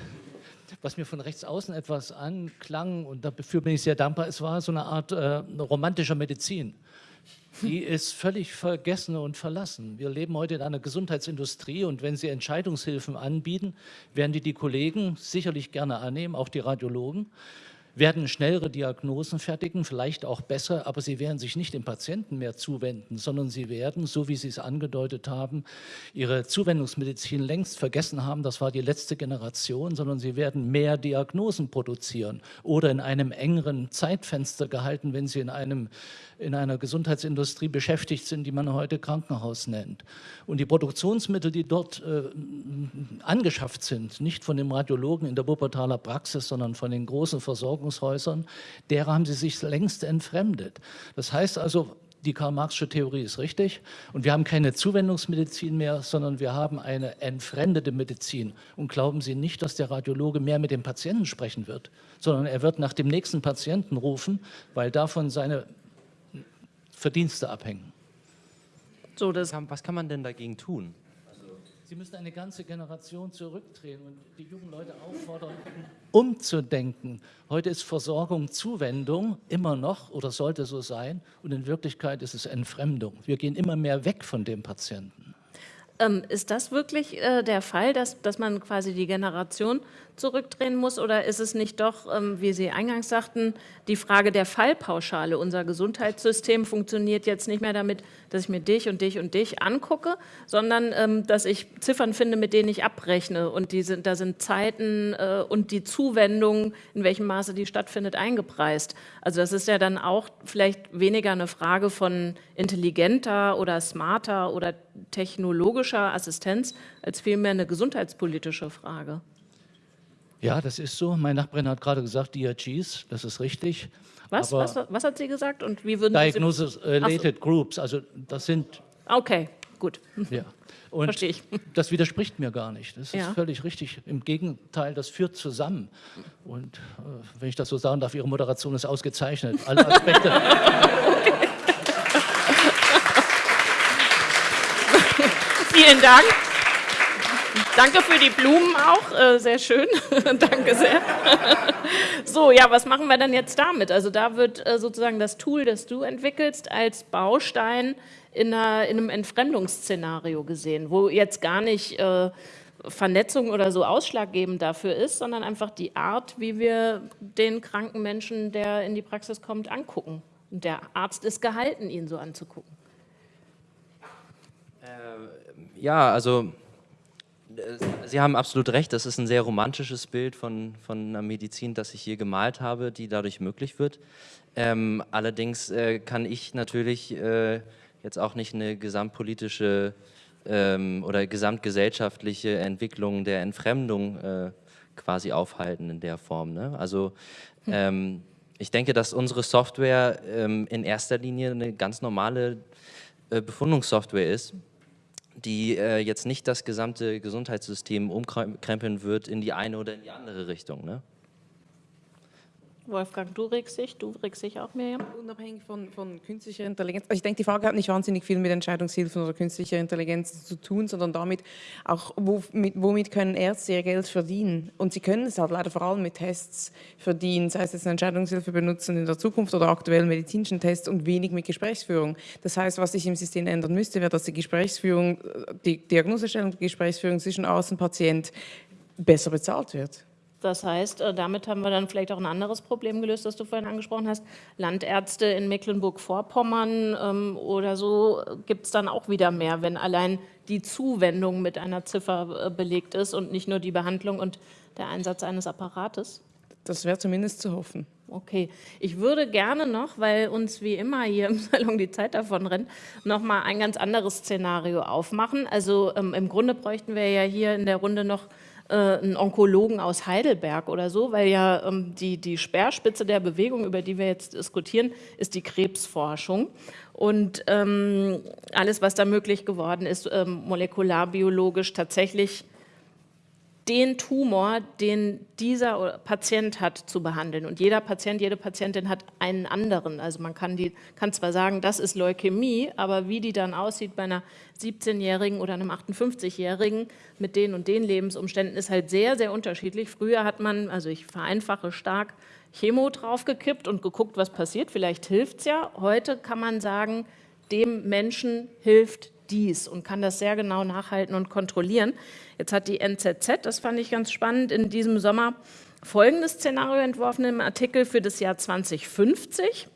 was mir von rechts außen etwas anklang und dafür bin ich sehr dankbar, es war so eine Art äh, romantischer Medizin. Die ist völlig vergessen und verlassen. Wir leben heute in einer Gesundheitsindustrie und wenn Sie Entscheidungshilfen anbieten, werden die die Kollegen sicherlich gerne annehmen, auch die Radiologen werden schnellere Diagnosen fertigen, vielleicht auch besser, aber sie werden sich nicht dem Patienten mehr zuwenden, sondern sie werden, so wie Sie es angedeutet haben, ihre Zuwendungsmedizin längst vergessen haben, das war die letzte Generation, sondern sie werden mehr Diagnosen produzieren oder in einem engeren Zeitfenster gehalten, wenn sie in einem in einer Gesundheitsindustrie beschäftigt sind, die man heute Krankenhaus nennt. Und die Produktionsmittel, die dort äh, angeschafft sind, nicht von dem Radiologen in der Wuppertaler Praxis, sondern von den großen Versorgungshäusern, derer haben sie sich längst entfremdet. Das heißt also, die Karl-Marxische Theorie ist richtig und wir haben keine Zuwendungsmedizin mehr, sondern wir haben eine entfremdete Medizin. Und glauben Sie nicht, dass der Radiologe mehr mit dem Patienten sprechen wird, sondern er wird nach dem nächsten Patienten rufen, weil davon seine Verdienste abhängen. So, das was kann man denn dagegen tun? Sie müssen eine ganze Generation zurückdrehen und die jungen Leute auffordern, umzudenken. Heute ist Versorgung Zuwendung, immer noch oder sollte so sein. Und in Wirklichkeit ist es Entfremdung. Wir gehen immer mehr weg von dem Patienten. Ähm, ist das wirklich äh, der Fall, dass, dass man quasi die Generation zurückdrehen muss? Oder ist es nicht doch, ähm, wie Sie eingangs sagten, die Frage der Fallpauschale? Unser Gesundheitssystem funktioniert jetzt nicht mehr damit, dass ich mir dich und dich und dich angucke, sondern ähm, dass ich Ziffern finde, mit denen ich abrechne. Und die sind, da sind Zeiten äh, und die Zuwendung, in welchem Maße die stattfindet, eingepreist. Also das ist ja dann auch vielleicht weniger eine Frage von intelligenter oder smarter oder technologischer Assistenz, als vielmehr eine gesundheitspolitische Frage. Ja, das ist so. Mein Nachbarin hat gerade gesagt, DRGs, das ist richtig. Was? Was, was, hat sie gesagt? Und wie würden Diagnosis-related so. Groups, also das sind... Okay, gut. Ja. Und Verstehe ich. Das widerspricht mir gar nicht. Das ist ja. völlig richtig. Im Gegenteil, das führt zusammen. Und äh, wenn ich das so sagen darf, Ihre Moderation ist ausgezeichnet. Alle Aspekte. okay. Vielen Dank. Danke für die Blumen auch, äh, sehr schön. Danke sehr. so, ja, was machen wir dann jetzt damit? Also da wird äh, sozusagen das Tool, das du entwickelst, als Baustein in, einer, in einem Entfremdungsszenario gesehen, wo jetzt gar nicht äh, Vernetzung oder so ausschlaggebend dafür ist, sondern einfach die Art, wie wir den kranken Menschen, der in die Praxis kommt, angucken. Und der Arzt ist gehalten, ihn so anzugucken. Äh, ja, also Sie haben absolut recht, das ist ein sehr romantisches Bild von, von einer Medizin, das ich hier gemalt habe, die dadurch möglich wird. Ähm, allerdings äh, kann ich natürlich äh, jetzt auch nicht eine gesamtpolitische ähm, oder gesamtgesellschaftliche Entwicklung der Entfremdung äh, quasi aufhalten in der Form. Ne? Also hm. ähm, ich denke, dass unsere Software ähm, in erster Linie eine ganz normale äh, Befundungssoftware ist die äh, jetzt nicht das gesamte Gesundheitssystem umkrempeln wird in die eine oder in die andere Richtung. Ne? Wolfgang, du regst dich, du regst dich auch, Miriam? Unabhängig von, von künstlicher Intelligenz. Also ich denke, die Frage hat nicht wahnsinnig viel mit Entscheidungshilfen oder künstlicher Intelligenz zu tun, sondern damit auch, womit, können Ärzte ihr Geld verdienen. Und sie können es halt leider vor allem mit Tests verdienen, sei es jetzt eine Entscheidungshilfe benutzen in der Zukunft oder aktuell medizinischen Tests und wenig mit Gesprächsführung. Das heißt, was sich im System ändern müsste, wäre, dass die Gesprächsführung, die Diagnosestellung, die Gesprächsführung zwischen Arzt und Patient besser bezahlt wird. Das heißt, äh, damit haben wir dann vielleicht auch ein anderes Problem gelöst, das du vorhin angesprochen hast. Landärzte in Mecklenburg-Vorpommern ähm, oder so gibt es dann auch wieder mehr, wenn allein die Zuwendung mit einer Ziffer äh, belegt ist und nicht nur die Behandlung und der Einsatz eines Apparates. Das wäre zumindest zu hoffen. Okay, ich würde gerne noch, weil uns wie immer hier im Salon die Zeit davon rennt, noch mal ein ganz anderes Szenario aufmachen. Also ähm, im Grunde bräuchten wir ja hier in der Runde noch äh, einen Onkologen aus Heidelberg oder so, weil ja ähm, die, die Speerspitze der Bewegung, über die wir jetzt diskutieren, ist die Krebsforschung. Und ähm, alles, was da möglich geworden ist, ähm, molekularbiologisch tatsächlich den Tumor, den dieser Patient hat, zu behandeln. Und jeder Patient, jede Patientin hat einen anderen. Also man kann, die, kann zwar sagen, das ist Leukämie, aber wie die dann aussieht bei einer 17-Jährigen oder einem 58-Jährigen mit den und den Lebensumständen ist halt sehr, sehr unterschiedlich. Früher hat man, also ich vereinfache stark, Chemo draufgekippt und geguckt, was passiert. Vielleicht hilft es ja. Heute kann man sagen, dem Menschen hilft dies und kann das sehr genau nachhalten und kontrollieren. Jetzt hat die NZZ, das fand ich ganz spannend, in diesem Sommer folgendes Szenario entworfen im Artikel für das Jahr 2050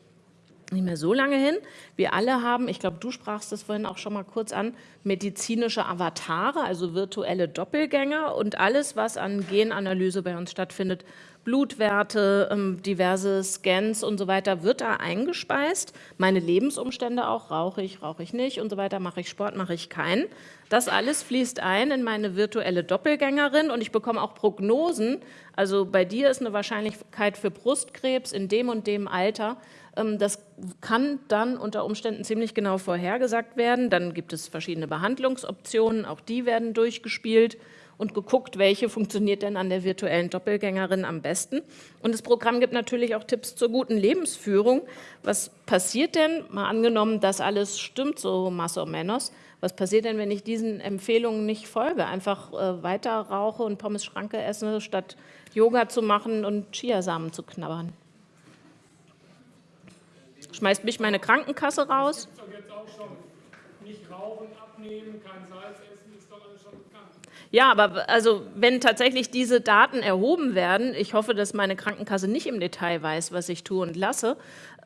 nicht mehr so lange hin. Wir alle haben, ich glaube, du sprachst das vorhin auch schon mal kurz an, medizinische Avatare, also virtuelle Doppelgänger und alles, was an Genanalyse bei uns stattfindet, Blutwerte, ähm, diverse Scans und so weiter, wird da eingespeist. Meine Lebensumstände auch, rauche ich, rauche ich nicht und so weiter, mache ich Sport, mache ich keinen. Das alles fließt ein in meine virtuelle Doppelgängerin und ich bekomme auch Prognosen. Also bei dir ist eine Wahrscheinlichkeit für Brustkrebs in dem und dem Alter. Ähm, das kann dann unter Umständen ziemlich genau vorhergesagt werden. Dann gibt es verschiedene Behandlungsoptionen, auch die werden durchgespielt und geguckt, welche funktioniert denn an der virtuellen Doppelgängerin am besten. Und das Programm gibt natürlich auch Tipps zur guten Lebensführung. Was passiert denn, mal angenommen, dass alles stimmt, so más o menos, was passiert denn, wenn ich diesen Empfehlungen nicht folge? Einfach äh, weiter rauche und Pommes Schranke esse, statt Yoga zu machen und Chiasamen zu knabbern? Schmeißt mich meine Krankenkasse raus? Nicht rauchen, abnehmen, kein Salz essen, ist doch alles schon bekannt. Ja, aber also wenn tatsächlich diese Daten erhoben werden, ich hoffe, dass meine Krankenkasse nicht im Detail weiß, was ich tue und lasse,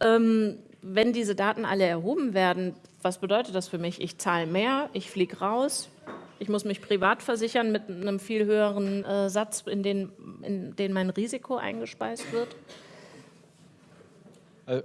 ähm, wenn diese Daten alle erhoben werden, was bedeutet das für mich? Ich zahle mehr, ich fliege raus, ich muss mich privat versichern mit einem viel höheren äh, Satz, in den, in den mein Risiko eingespeist wird? Äh,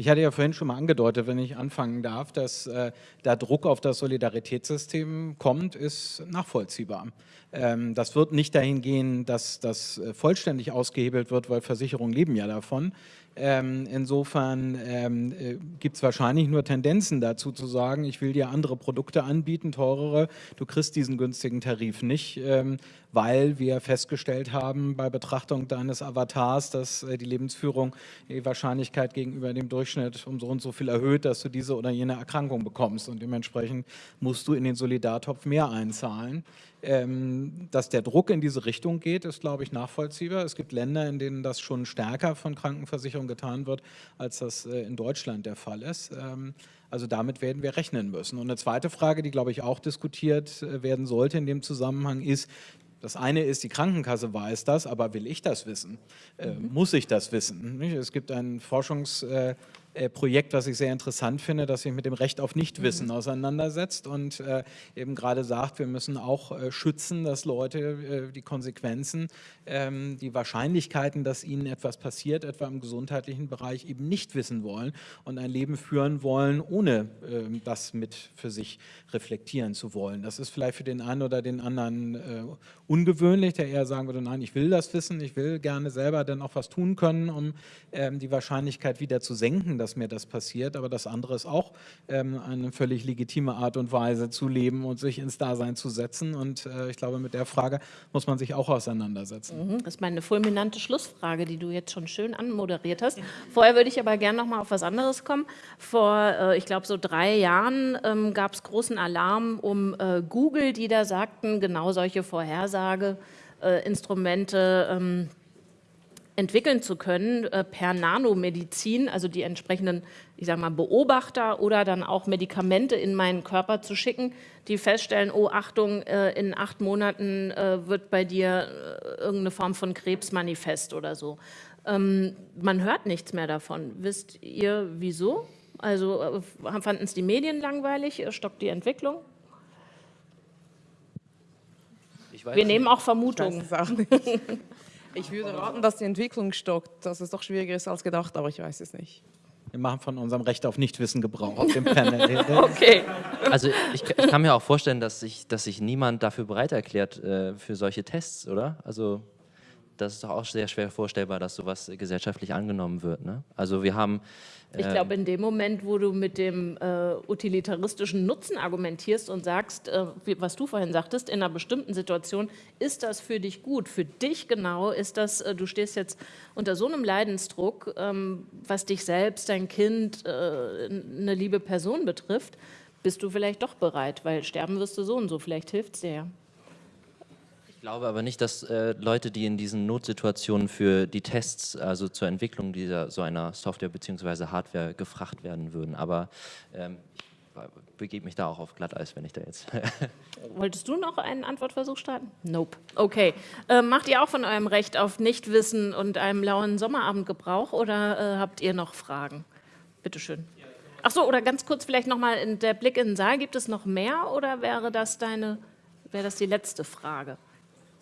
ich hatte ja vorhin schon mal angedeutet, wenn ich anfangen darf, dass äh, da Druck auf das Solidaritätssystem kommt, ist nachvollziehbar. Ähm, das wird nicht dahin gehen, dass das äh, vollständig ausgehebelt wird, weil Versicherungen leben ja davon. Ähm, insofern ähm, äh, gibt es wahrscheinlich nur Tendenzen dazu zu sagen, ich will dir andere Produkte anbieten, teurere, du kriegst diesen günstigen Tarif nicht, ähm, weil wir festgestellt haben bei Betrachtung deines Avatars, dass äh, die Lebensführung die Wahrscheinlichkeit gegenüber dem Durchschnitt um so und so viel erhöht, dass du diese oder jene Erkrankung bekommst und dementsprechend musst du in den Solidartopf mehr einzahlen. Ähm, dass der Druck in diese Richtung geht, ist, glaube ich, nachvollziehbar. Es gibt Länder, in denen das schon stärker von Krankenversicherungen getan wird, als das äh, in Deutschland der Fall ist. Ähm, also damit werden wir rechnen müssen. Und eine zweite Frage, die, glaube ich, auch diskutiert äh, werden sollte in dem Zusammenhang ist, das eine ist, die Krankenkasse weiß das, aber will ich das wissen? Äh, mhm. Muss ich das wissen? Es gibt ein Forschungs- äh, äh, Projekt, was ich sehr interessant finde, das sich mit dem Recht auf Nichtwissen mhm. auseinandersetzt und äh, eben gerade sagt, wir müssen auch äh, schützen, dass Leute äh, die Konsequenzen, ähm, die Wahrscheinlichkeiten, dass ihnen etwas passiert, etwa im gesundheitlichen Bereich, eben nicht wissen wollen und ein Leben führen wollen, ohne ähm, das mit für sich reflektieren zu wollen. Das ist vielleicht für den einen oder den anderen äh, ungewöhnlich, der eher sagen würde, nein, ich will das wissen, ich will gerne selber dann auch was tun können, um ähm, die Wahrscheinlichkeit wieder zu senken, dass mir das passiert, aber das andere ist auch ähm, eine völlig legitime Art und Weise zu leben und sich ins Dasein zu setzen. Und äh, ich glaube, mit der Frage muss man sich auch auseinandersetzen. Mhm, das ist meine fulminante Schlussfrage, die du jetzt schon schön anmoderiert hast. Vorher würde ich aber gerne noch mal auf was anderes kommen. Vor, äh, ich glaube, so drei Jahren ähm, gab es großen Alarm um äh, Google, die da sagten, genau solche Vorhersageinstrumente ähm, entwickeln zu können äh, per Nanomedizin, also die entsprechenden, ich sage mal, Beobachter oder dann auch Medikamente in meinen Körper zu schicken, die feststellen, oh Achtung, äh, in acht Monaten äh, wird bei dir äh, irgendeine Form von Krebs manifest oder so. Ähm, man hört nichts mehr davon. Wisst ihr, wieso? Also äh, fanden es die Medien langweilig? Stockt die Entwicklung? Wir nehmen auch Vermutungen. Ich würde raten, dass die Entwicklung stockt, dass es doch schwieriger ist als gedacht, aber ich weiß es nicht. Wir machen von unserem Recht auf Nichtwissen Gebrauch auf dem Panel. okay. Also ich, ich, kann mir auch vorstellen, dass sich, dass sich niemand dafür bereit erklärt äh, für solche Tests, oder? Also das ist doch auch sehr schwer vorstellbar, dass sowas gesellschaftlich angenommen wird. Ne? Also wir haben... Äh ich glaube, in dem Moment, wo du mit dem äh, utilitaristischen Nutzen argumentierst und sagst, äh, wie, was du vorhin sagtest, in einer bestimmten Situation, ist das für dich gut? Für dich genau ist das, äh, du stehst jetzt unter so einem Leidensdruck, ähm, was dich selbst, dein Kind, äh, eine liebe Person betrifft, bist du vielleicht doch bereit, weil sterben wirst du so und so, vielleicht hilft es dir ja. Ich glaube aber nicht, dass äh, Leute, die in diesen Notsituationen für die Tests, also zur Entwicklung dieser so einer Software bzw. Hardware gefragt werden würden. Aber ähm, ich begebe mich da auch auf Glatteis, wenn ich da jetzt... Wolltest du noch einen Antwortversuch starten? Nope. Okay. Äh, macht ihr auch von eurem Recht auf Nichtwissen und einem lauen Sommerabend Gebrauch oder äh, habt ihr noch Fragen? Bitte schön. Ach so, oder ganz kurz vielleicht nochmal der Blick in den Saal. Gibt es noch mehr oder wäre das deine, wäre das die letzte Frage?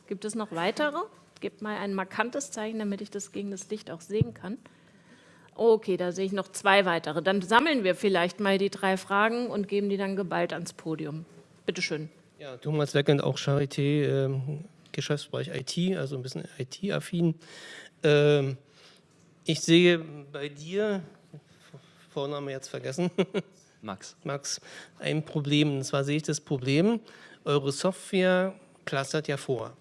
Gibt es noch weitere? Gebt mal ein markantes Zeichen, damit ich das gegen das Licht auch sehen kann. Okay, da sehe ich noch zwei weitere. Dann sammeln wir vielleicht mal die drei Fragen und geben die dann geballt ans Podium. Bitte schön. Ja, Thomas Weckend, auch Charité, äh, Geschäftsbereich IT, also ein bisschen IT-affin. Ähm, ich sehe bei dir, Vorname jetzt vergessen, Max. Max, ein Problem. Und zwar sehe ich das Problem, eure Software pflastert ja vor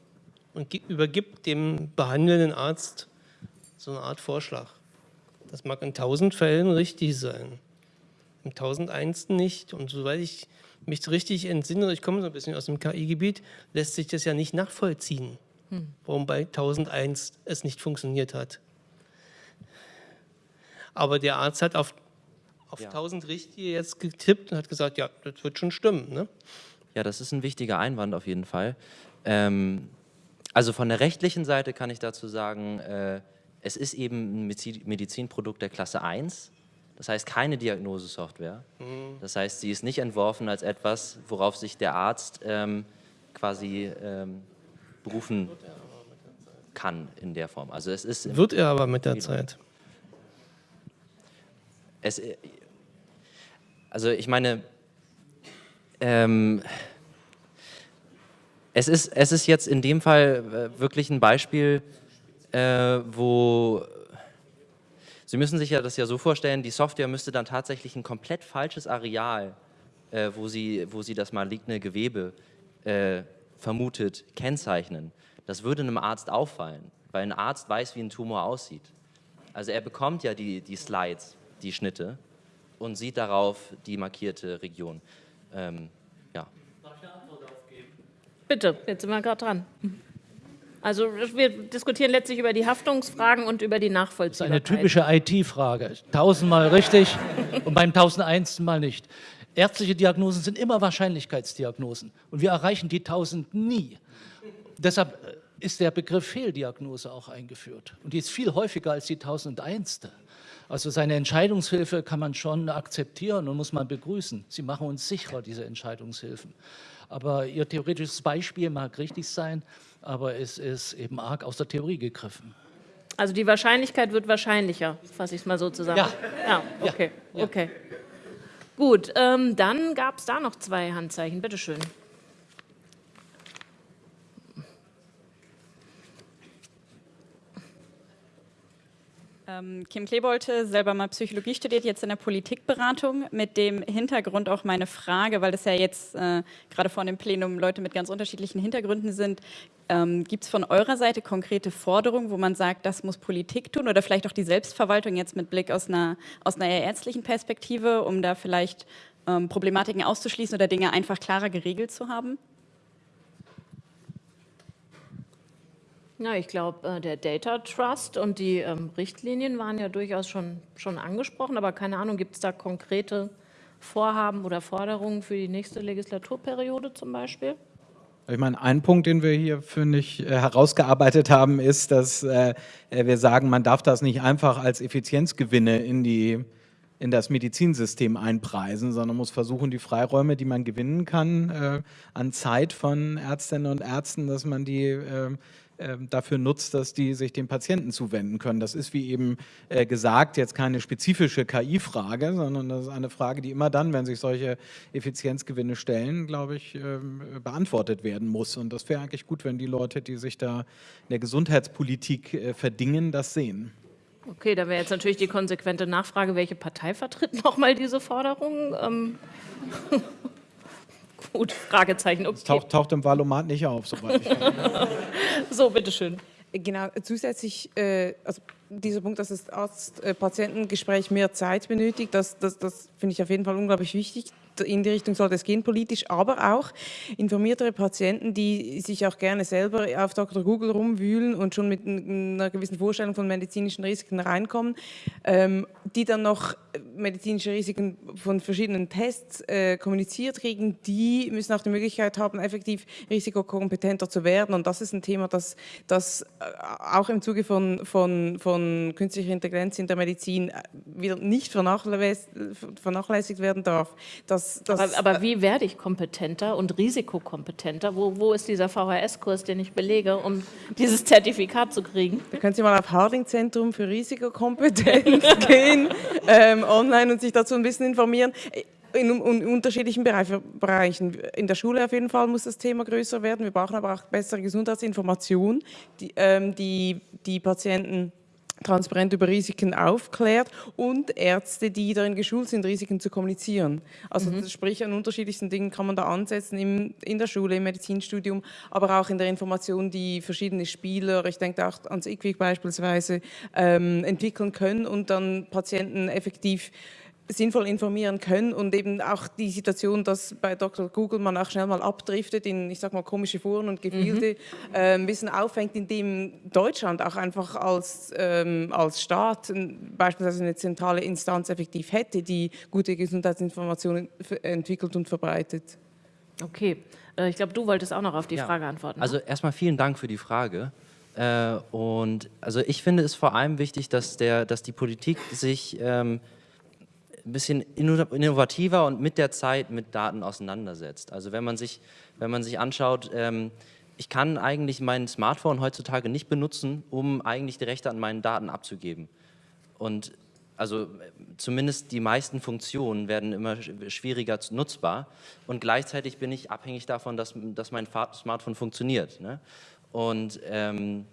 und übergibt dem behandelnden Arzt so eine Art Vorschlag. Das mag in tausend Fällen richtig sein, im tausendeinsten nicht. Und soweit ich mich richtig entsinne, ich komme so ein bisschen aus dem KI-Gebiet, lässt sich das ja nicht nachvollziehen, hm. warum bei 1001 es nicht funktioniert hat. Aber der Arzt hat auf, auf ja. 1000 Richtige jetzt getippt und hat gesagt, ja, das wird schon stimmen. Ne? Ja, das ist ein wichtiger Einwand auf jeden Fall. Ähm, also von der rechtlichen Seite kann ich dazu sagen, äh, es ist eben ein Medizinprodukt der Klasse 1. Das heißt keine Diagnosesoftware. Mhm. Das heißt, sie ist nicht entworfen als etwas, worauf sich der Arzt ähm, quasi ähm, berufen kann in der Form. Also es ist Wird er aber mit der Zeit. Es, äh, also ich meine, ähm, es, ist, es ist jetzt in dem Fall äh, wirklich ein Beispiel, äh, wo Sie müssen sich ja das ja so vorstellen, die Software müsste dann tatsächlich ein komplett falsches Areal, äh, wo, sie, wo sie das maligne Gewebe äh, vermutet, kennzeichnen. Das würde einem Arzt auffallen, weil ein Arzt weiß, wie ein Tumor aussieht. Also er bekommt ja die, die Slides, die Schnitte und sieht darauf die markierte Region. Ähm, ja. Darf ich eine Antwort darauf geben? Bitte, jetzt sind wir gerade dran. Also wir diskutieren letztlich über die Haftungsfragen und über die Nachvollziehbarkeit. Das ist eine typische IT-Frage. Tausendmal richtig und beim tausendeinsten Mal nicht. Ärztliche Diagnosen sind immer Wahrscheinlichkeitsdiagnosen und wir erreichen die tausend nie. Deshalb äh, ist der Begriff Fehldiagnose auch eingeführt und die ist viel häufiger als die tausendeinste. Also seine Entscheidungshilfe kann man schon akzeptieren und muss man begrüßen. Sie machen uns sicherer, diese Entscheidungshilfen. Aber Ihr theoretisches Beispiel mag richtig sein, aber es ist eben arg aus der Theorie gegriffen. Also die Wahrscheinlichkeit wird wahrscheinlicher, fasse ich es mal so zusammen. Ja. ja okay, ja. okay. Gut, ähm, dann gab es da noch zwei Handzeichen. Bitte schön. Kim Klebolte, selber mal Psychologie studiert, jetzt in der Politikberatung. Mit dem Hintergrund auch meine Frage, weil das ja jetzt äh, gerade vor dem Plenum Leute mit ganz unterschiedlichen Hintergründen sind. Ähm, Gibt es von eurer Seite konkrete Forderungen, wo man sagt, das muss Politik tun oder vielleicht auch die Selbstverwaltung jetzt mit Blick aus einer, aus einer eher ärztlichen Perspektive, um da vielleicht ähm, Problematiken auszuschließen oder Dinge einfach klarer geregelt zu haben? Ja, ich glaube, äh, der Data Trust und die ähm, Richtlinien waren ja durchaus schon, schon angesprochen, aber keine Ahnung, gibt es da konkrete Vorhaben oder Forderungen für die nächste Legislaturperiode zum Beispiel? Ich meine, ein Punkt, den wir hier, finde ich, äh, herausgearbeitet haben, ist, dass äh, wir sagen, man darf das nicht einfach als Effizienzgewinne in, die, in das Medizinsystem einpreisen, sondern muss versuchen, die Freiräume, die man gewinnen kann, äh, an Zeit von Ärztinnen und Ärzten, dass man die äh, dafür nutzt, dass die sich dem Patienten zuwenden können. Das ist, wie eben äh, gesagt, jetzt keine spezifische KI-Frage, sondern das ist eine Frage, die immer dann, wenn sich solche Effizienzgewinne stellen, glaube ich, ähm, beantwortet werden muss. Und das wäre eigentlich gut, wenn die Leute, die sich da in der Gesundheitspolitik äh, verdingen, das sehen. Okay, da wäre jetzt natürlich die konsequente Nachfrage, welche Partei vertritt nochmal diese Forderung? Ähm Gut, Fragezeichen. Okay. Das taucht, taucht im Valomat nicht auf, soweit ich So, bitteschön. Genau, zusätzlich, äh, also dieser Punkt, dass das Arzt-Patientengespräch mehr Zeit benötigt, das, das, das finde ich auf jeden Fall unglaublich wichtig in die Richtung sollte es gehen politisch, aber auch informiertere Patienten, die sich auch gerne selber auf Dr. Google rumwühlen und schon mit einer gewissen Vorstellung von medizinischen Risiken reinkommen, ähm, die dann noch medizinische Risiken von verschiedenen Tests äh, kommuniziert kriegen, die müssen auch die Möglichkeit haben, effektiv risikokompetenter zu werden. Und das ist ein Thema, das, das äh, auch im Zuge von, von, von künstlicher Intelligenz in der Medizin äh, wieder nicht vernachlässigt werden darf. Dass das, aber, aber, wie werde ich kompetenter und risikokompetenter? Wo, wo ist dieser VHS-Kurs, den ich belege, um dieses Zertifikat zu kriegen? Da können Sie mal auf Harding-Zentrum für Risikokompetenz gehen, ähm, online und sich dazu ein bisschen informieren. In, in, unterschiedlichen Bereichen. In der Schule auf jeden Fall muss das Thema größer werden. Wir brauchen aber auch bessere Gesundheitsinformation, die, ähm, die, die Patienten transparent über Risiken aufklärt und Ärzte, die darin geschult sind, Risiken zu kommunizieren. Also mhm. sprich, an unterschiedlichsten Dingen kann man da ansetzen, im, in der Schule, im Medizinstudium, aber auch in der Information, die verschiedene Spieler, ich denke auch ans IQWIC beispielsweise, ähm, entwickeln können und dann Patienten effektiv sinnvoll informieren können und eben auch die Situation, dass bei Dr. Google man auch schnell mal abdriftet in, ich sag mal, komische Foren und Gefilde, mhm. äh, ein bisschen auffängt, indem Deutschland auch einfach als, ähm, als Staat beispielsweise eine zentrale Instanz effektiv hätte, die gute Gesundheitsinformationen entwickelt und verbreitet. Okay, äh, ich glaube, du wolltest auch noch auf die ja. Frage antworten. Ne? Also erstmal vielen Dank für die Frage. Äh, und also ich finde es vor allem wichtig, dass, der, dass die Politik sich ähm, ein bisschen innovativer und mit der Zeit mit Daten auseinandersetzt. Also wenn man sich, wenn man sich anschaut, ähm, ich kann eigentlich mein Smartphone heutzutage nicht benutzen, um eigentlich die Rechte an meinen Daten abzugeben. Und also zumindest die meisten Funktionen werden immer schwieriger nutzbar und gleichzeitig bin ich abhängig davon, dass, dass mein Smartphone funktioniert. Ne? Und ähm,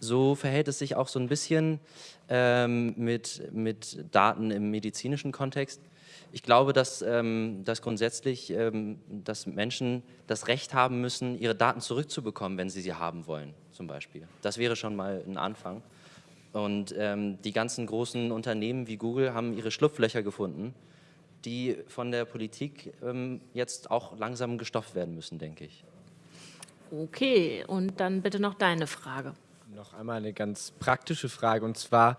so verhält es sich auch so ein bisschen ähm, mit, mit Daten im medizinischen Kontext. Ich glaube, dass, ähm, dass grundsätzlich ähm, dass Menschen das Recht haben müssen, ihre Daten zurückzubekommen, wenn sie sie haben wollen, zum Beispiel. Das wäre schon mal ein Anfang. Und ähm, die ganzen großen Unternehmen wie Google haben ihre Schlupflöcher gefunden, die von der Politik ähm, jetzt auch langsam gestopft werden müssen, denke ich. Okay, und dann bitte noch deine Frage noch einmal eine ganz praktische Frage und zwar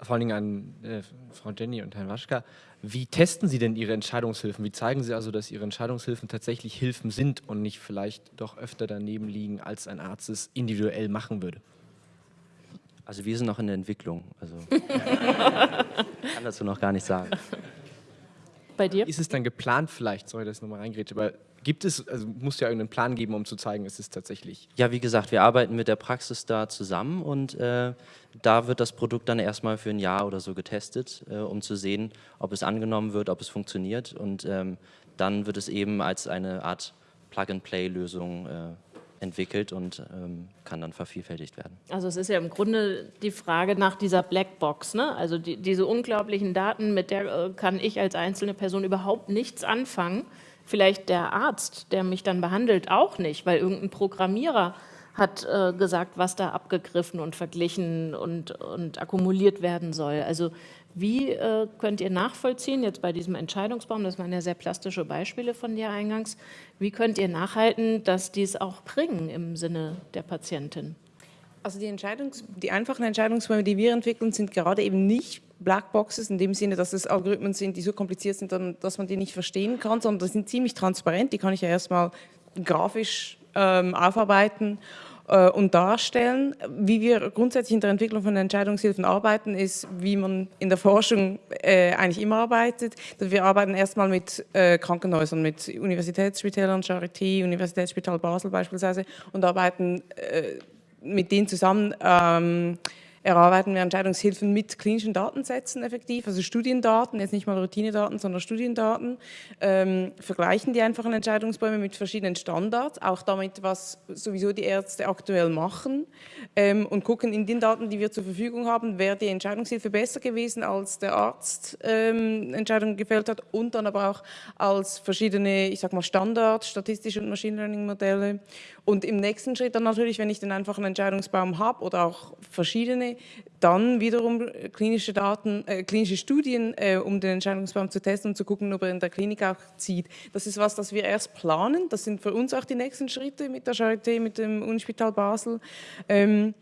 vor allen Dingen an äh, Frau Jenny und Herrn Waschka. Wie testen Sie denn Ihre Entscheidungshilfen? Wie zeigen Sie also, dass Ihre Entscheidungshilfen tatsächlich Hilfen sind und nicht vielleicht doch öfter daneben liegen, als ein Arzt es individuell machen würde? Also wir sind noch in der Entwicklung. Also kann dazu noch gar nicht sagen. Bei dir? Ist es dann geplant vielleicht, sorry, dass ich nochmal reingrätsche, aber Gibt es, also muss ja irgendeinen Plan geben, um zu zeigen, es ist tatsächlich. Ja, wie gesagt, wir arbeiten mit der Praxis da zusammen und äh, da wird das Produkt dann erstmal für ein Jahr oder so getestet, äh, um zu sehen, ob es angenommen wird, ob es funktioniert und ähm, dann wird es eben als eine Art Plug-and-Play-Lösung äh, entwickelt und ähm, kann dann vervielfältigt werden. Also es ist ja im Grunde die Frage nach dieser Blackbox, ne? also die, diese unglaublichen Daten, mit der äh, kann ich als einzelne Person überhaupt nichts anfangen vielleicht der Arzt, der mich dann behandelt, auch nicht, weil irgendein Programmierer hat äh, gesagt, was da abgegriffen und verglichen und, und akkumuliert werden soll. Also wie äh, könnt ihr nachvollziehen, jetzt bei diesem Entscheidungsbaum, das waren ja sehr plastische Beispiele von dir eingangs, wie könnt ihr nachhalten, dass die es auch bringen im Sinne der Patientin? Also die, Entscheidungs-, die einfachen Entscheidungsbäume, die wir entwickeln, sind gerade eben nicht Blackboxes in dem Sinne, dass es Algorithmen sind, die so kompliziert sind, dass man die nicht verstehen kann, sondern die sind ziemlich transparent. Die kann ich ja erstmal grafisch ähm, aufarbeiten äh, und darstellen. Wie wir grundsätzlich in der Entwicklung von Entscheidungshilfen arbeiten, ist, wie man in der Forschung äh, eigentlich immer arbeitet. Wir arbeiten erstmal mit äh, Krankenhäusern, mit Universitätsspitälern, Charité, Universitätsspital Basel beispielsweise und arbeiten äh, mit denen zusammen ähm, erarbeiten wir Entscheidungshilfen mit klinischen Datensätzen effektiv, also Studiendaten, jetzt nicht mal Routinedaten, sondern Studiendaten, ähm, vergleichen die einfachen Entscheidungsbäume mit verschiedenen Standards, auch damit, was sowieso die Ärzte aktuell machen. Ähm, und gucken in den Daten, die wir zur Verfügung haben, wäre die Entscheidungshilfe besser gewesen, als der Arzt ähm, Entscheidungen gefällt hat und dann aber auch als verschiedene, ich sag mal Standards, statistische und Machine Learning Modelle. Und im nächsten Schritt dann natürlich, wenn ich den einfachen Entscheidungsbaum habe oder auch verschiedene, dann wiederum klinische Daten, äh, klinische Studien, äh, um den Entscheidungsbaum zu testen und zu gucken, ob er in der Klinik auch zieht. Das ist was, das wir erst planen. Das sind für uns auch die nächsten Schritte mit der Charité, mit dem Unispital Basel. Ähm,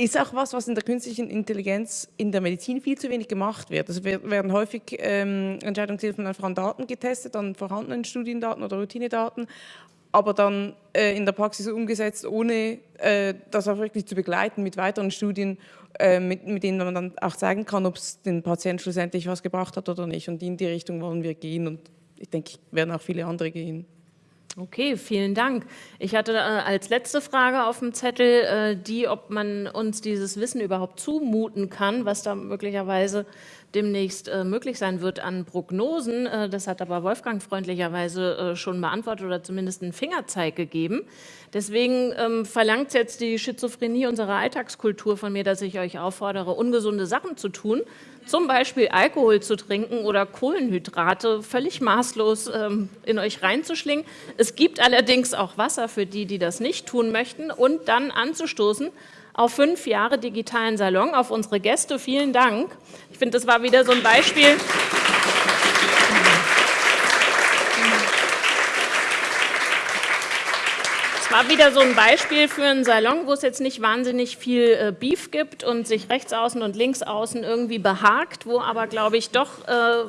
ist auch was, was in der künstlichen Intelligenz in der Medizin viel zu wenig gemacht wird. Also werden häufig ähm, Entscheidungshilfen einfach an Daten getestet, an vorhandenen Studiendaten oder Routinedaten, aber dann äh, in der Praxis umgesetzt, ohne äh, das auch wirklich zu begleiten mit weiteren Studien, äh, mit, mit, denen man dann auch zeigen kann, ob es den Patienten schlussendlich was gebracht hat oder nicht. Und in die Richtung wollen wir gehen und ich denke, werden auch viele andere gehen. Okay, vielen Dank. Ich hatte äh, als letzte Frage auf dem Zettel äh, die, ob man uns dieses Wissen überhaupt zumuten kann, was da möglicherweise demnächst äh, möglich sein wird an Prognosen. Äh, das hat aber Wolfgang freundlicherweise äh, schon beantwortet oder zumindest einen Fingerzeig gegeben. Deswegen ähm, verlangt jetzt die Schizophrenie unserer Alltagskultur von mir, dass ich euch auffordere, ungesunde Sachen zu tun, zum Beispiel Alkohol zu trinken oder Kohlenhydrate völlig maßlos ähm, in euch reinzuschlingen. Es gibt allerdings auch Wasser für die, die das nicht tun möchten und dann anzustoßen auf fünf Jahre digitalen Salon, auf unsere Gäste. Vielen Dank. Ich finde, das war wieder so ein Beispiel. war wieder so ein Beispiel für einen Salon, wo es jetzt nicht wahnsinnig viel äh, Beef gibt und sich rechts außen und links außen irgendwie behagt, wo aber, glaube ich, doch äh,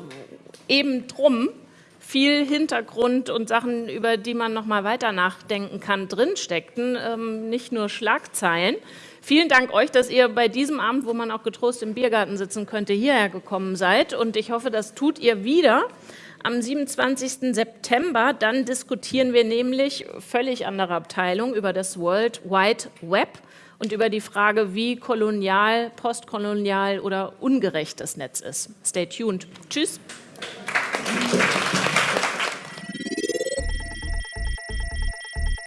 eben drum viel Hintergrund und Sachen, über die man noch mal weiter nachdenken kann, drinsteckten, ähm, nicht nur Schlagzeilen. Vielen Dank euch, dass ihr bei diesem Abend, wo man auch getrost im Biergarten sitzen könnte, hierher gekommen seid und ich hoffe, das tut ihr wieder am 27. September. Dann diskutieren wir nämlich völlig andere Abteilung über das World Wide Web und über die Frage, wie kolonial, postkolonial oder ungerecht das Netz ist. Stay tuned. Tschüss.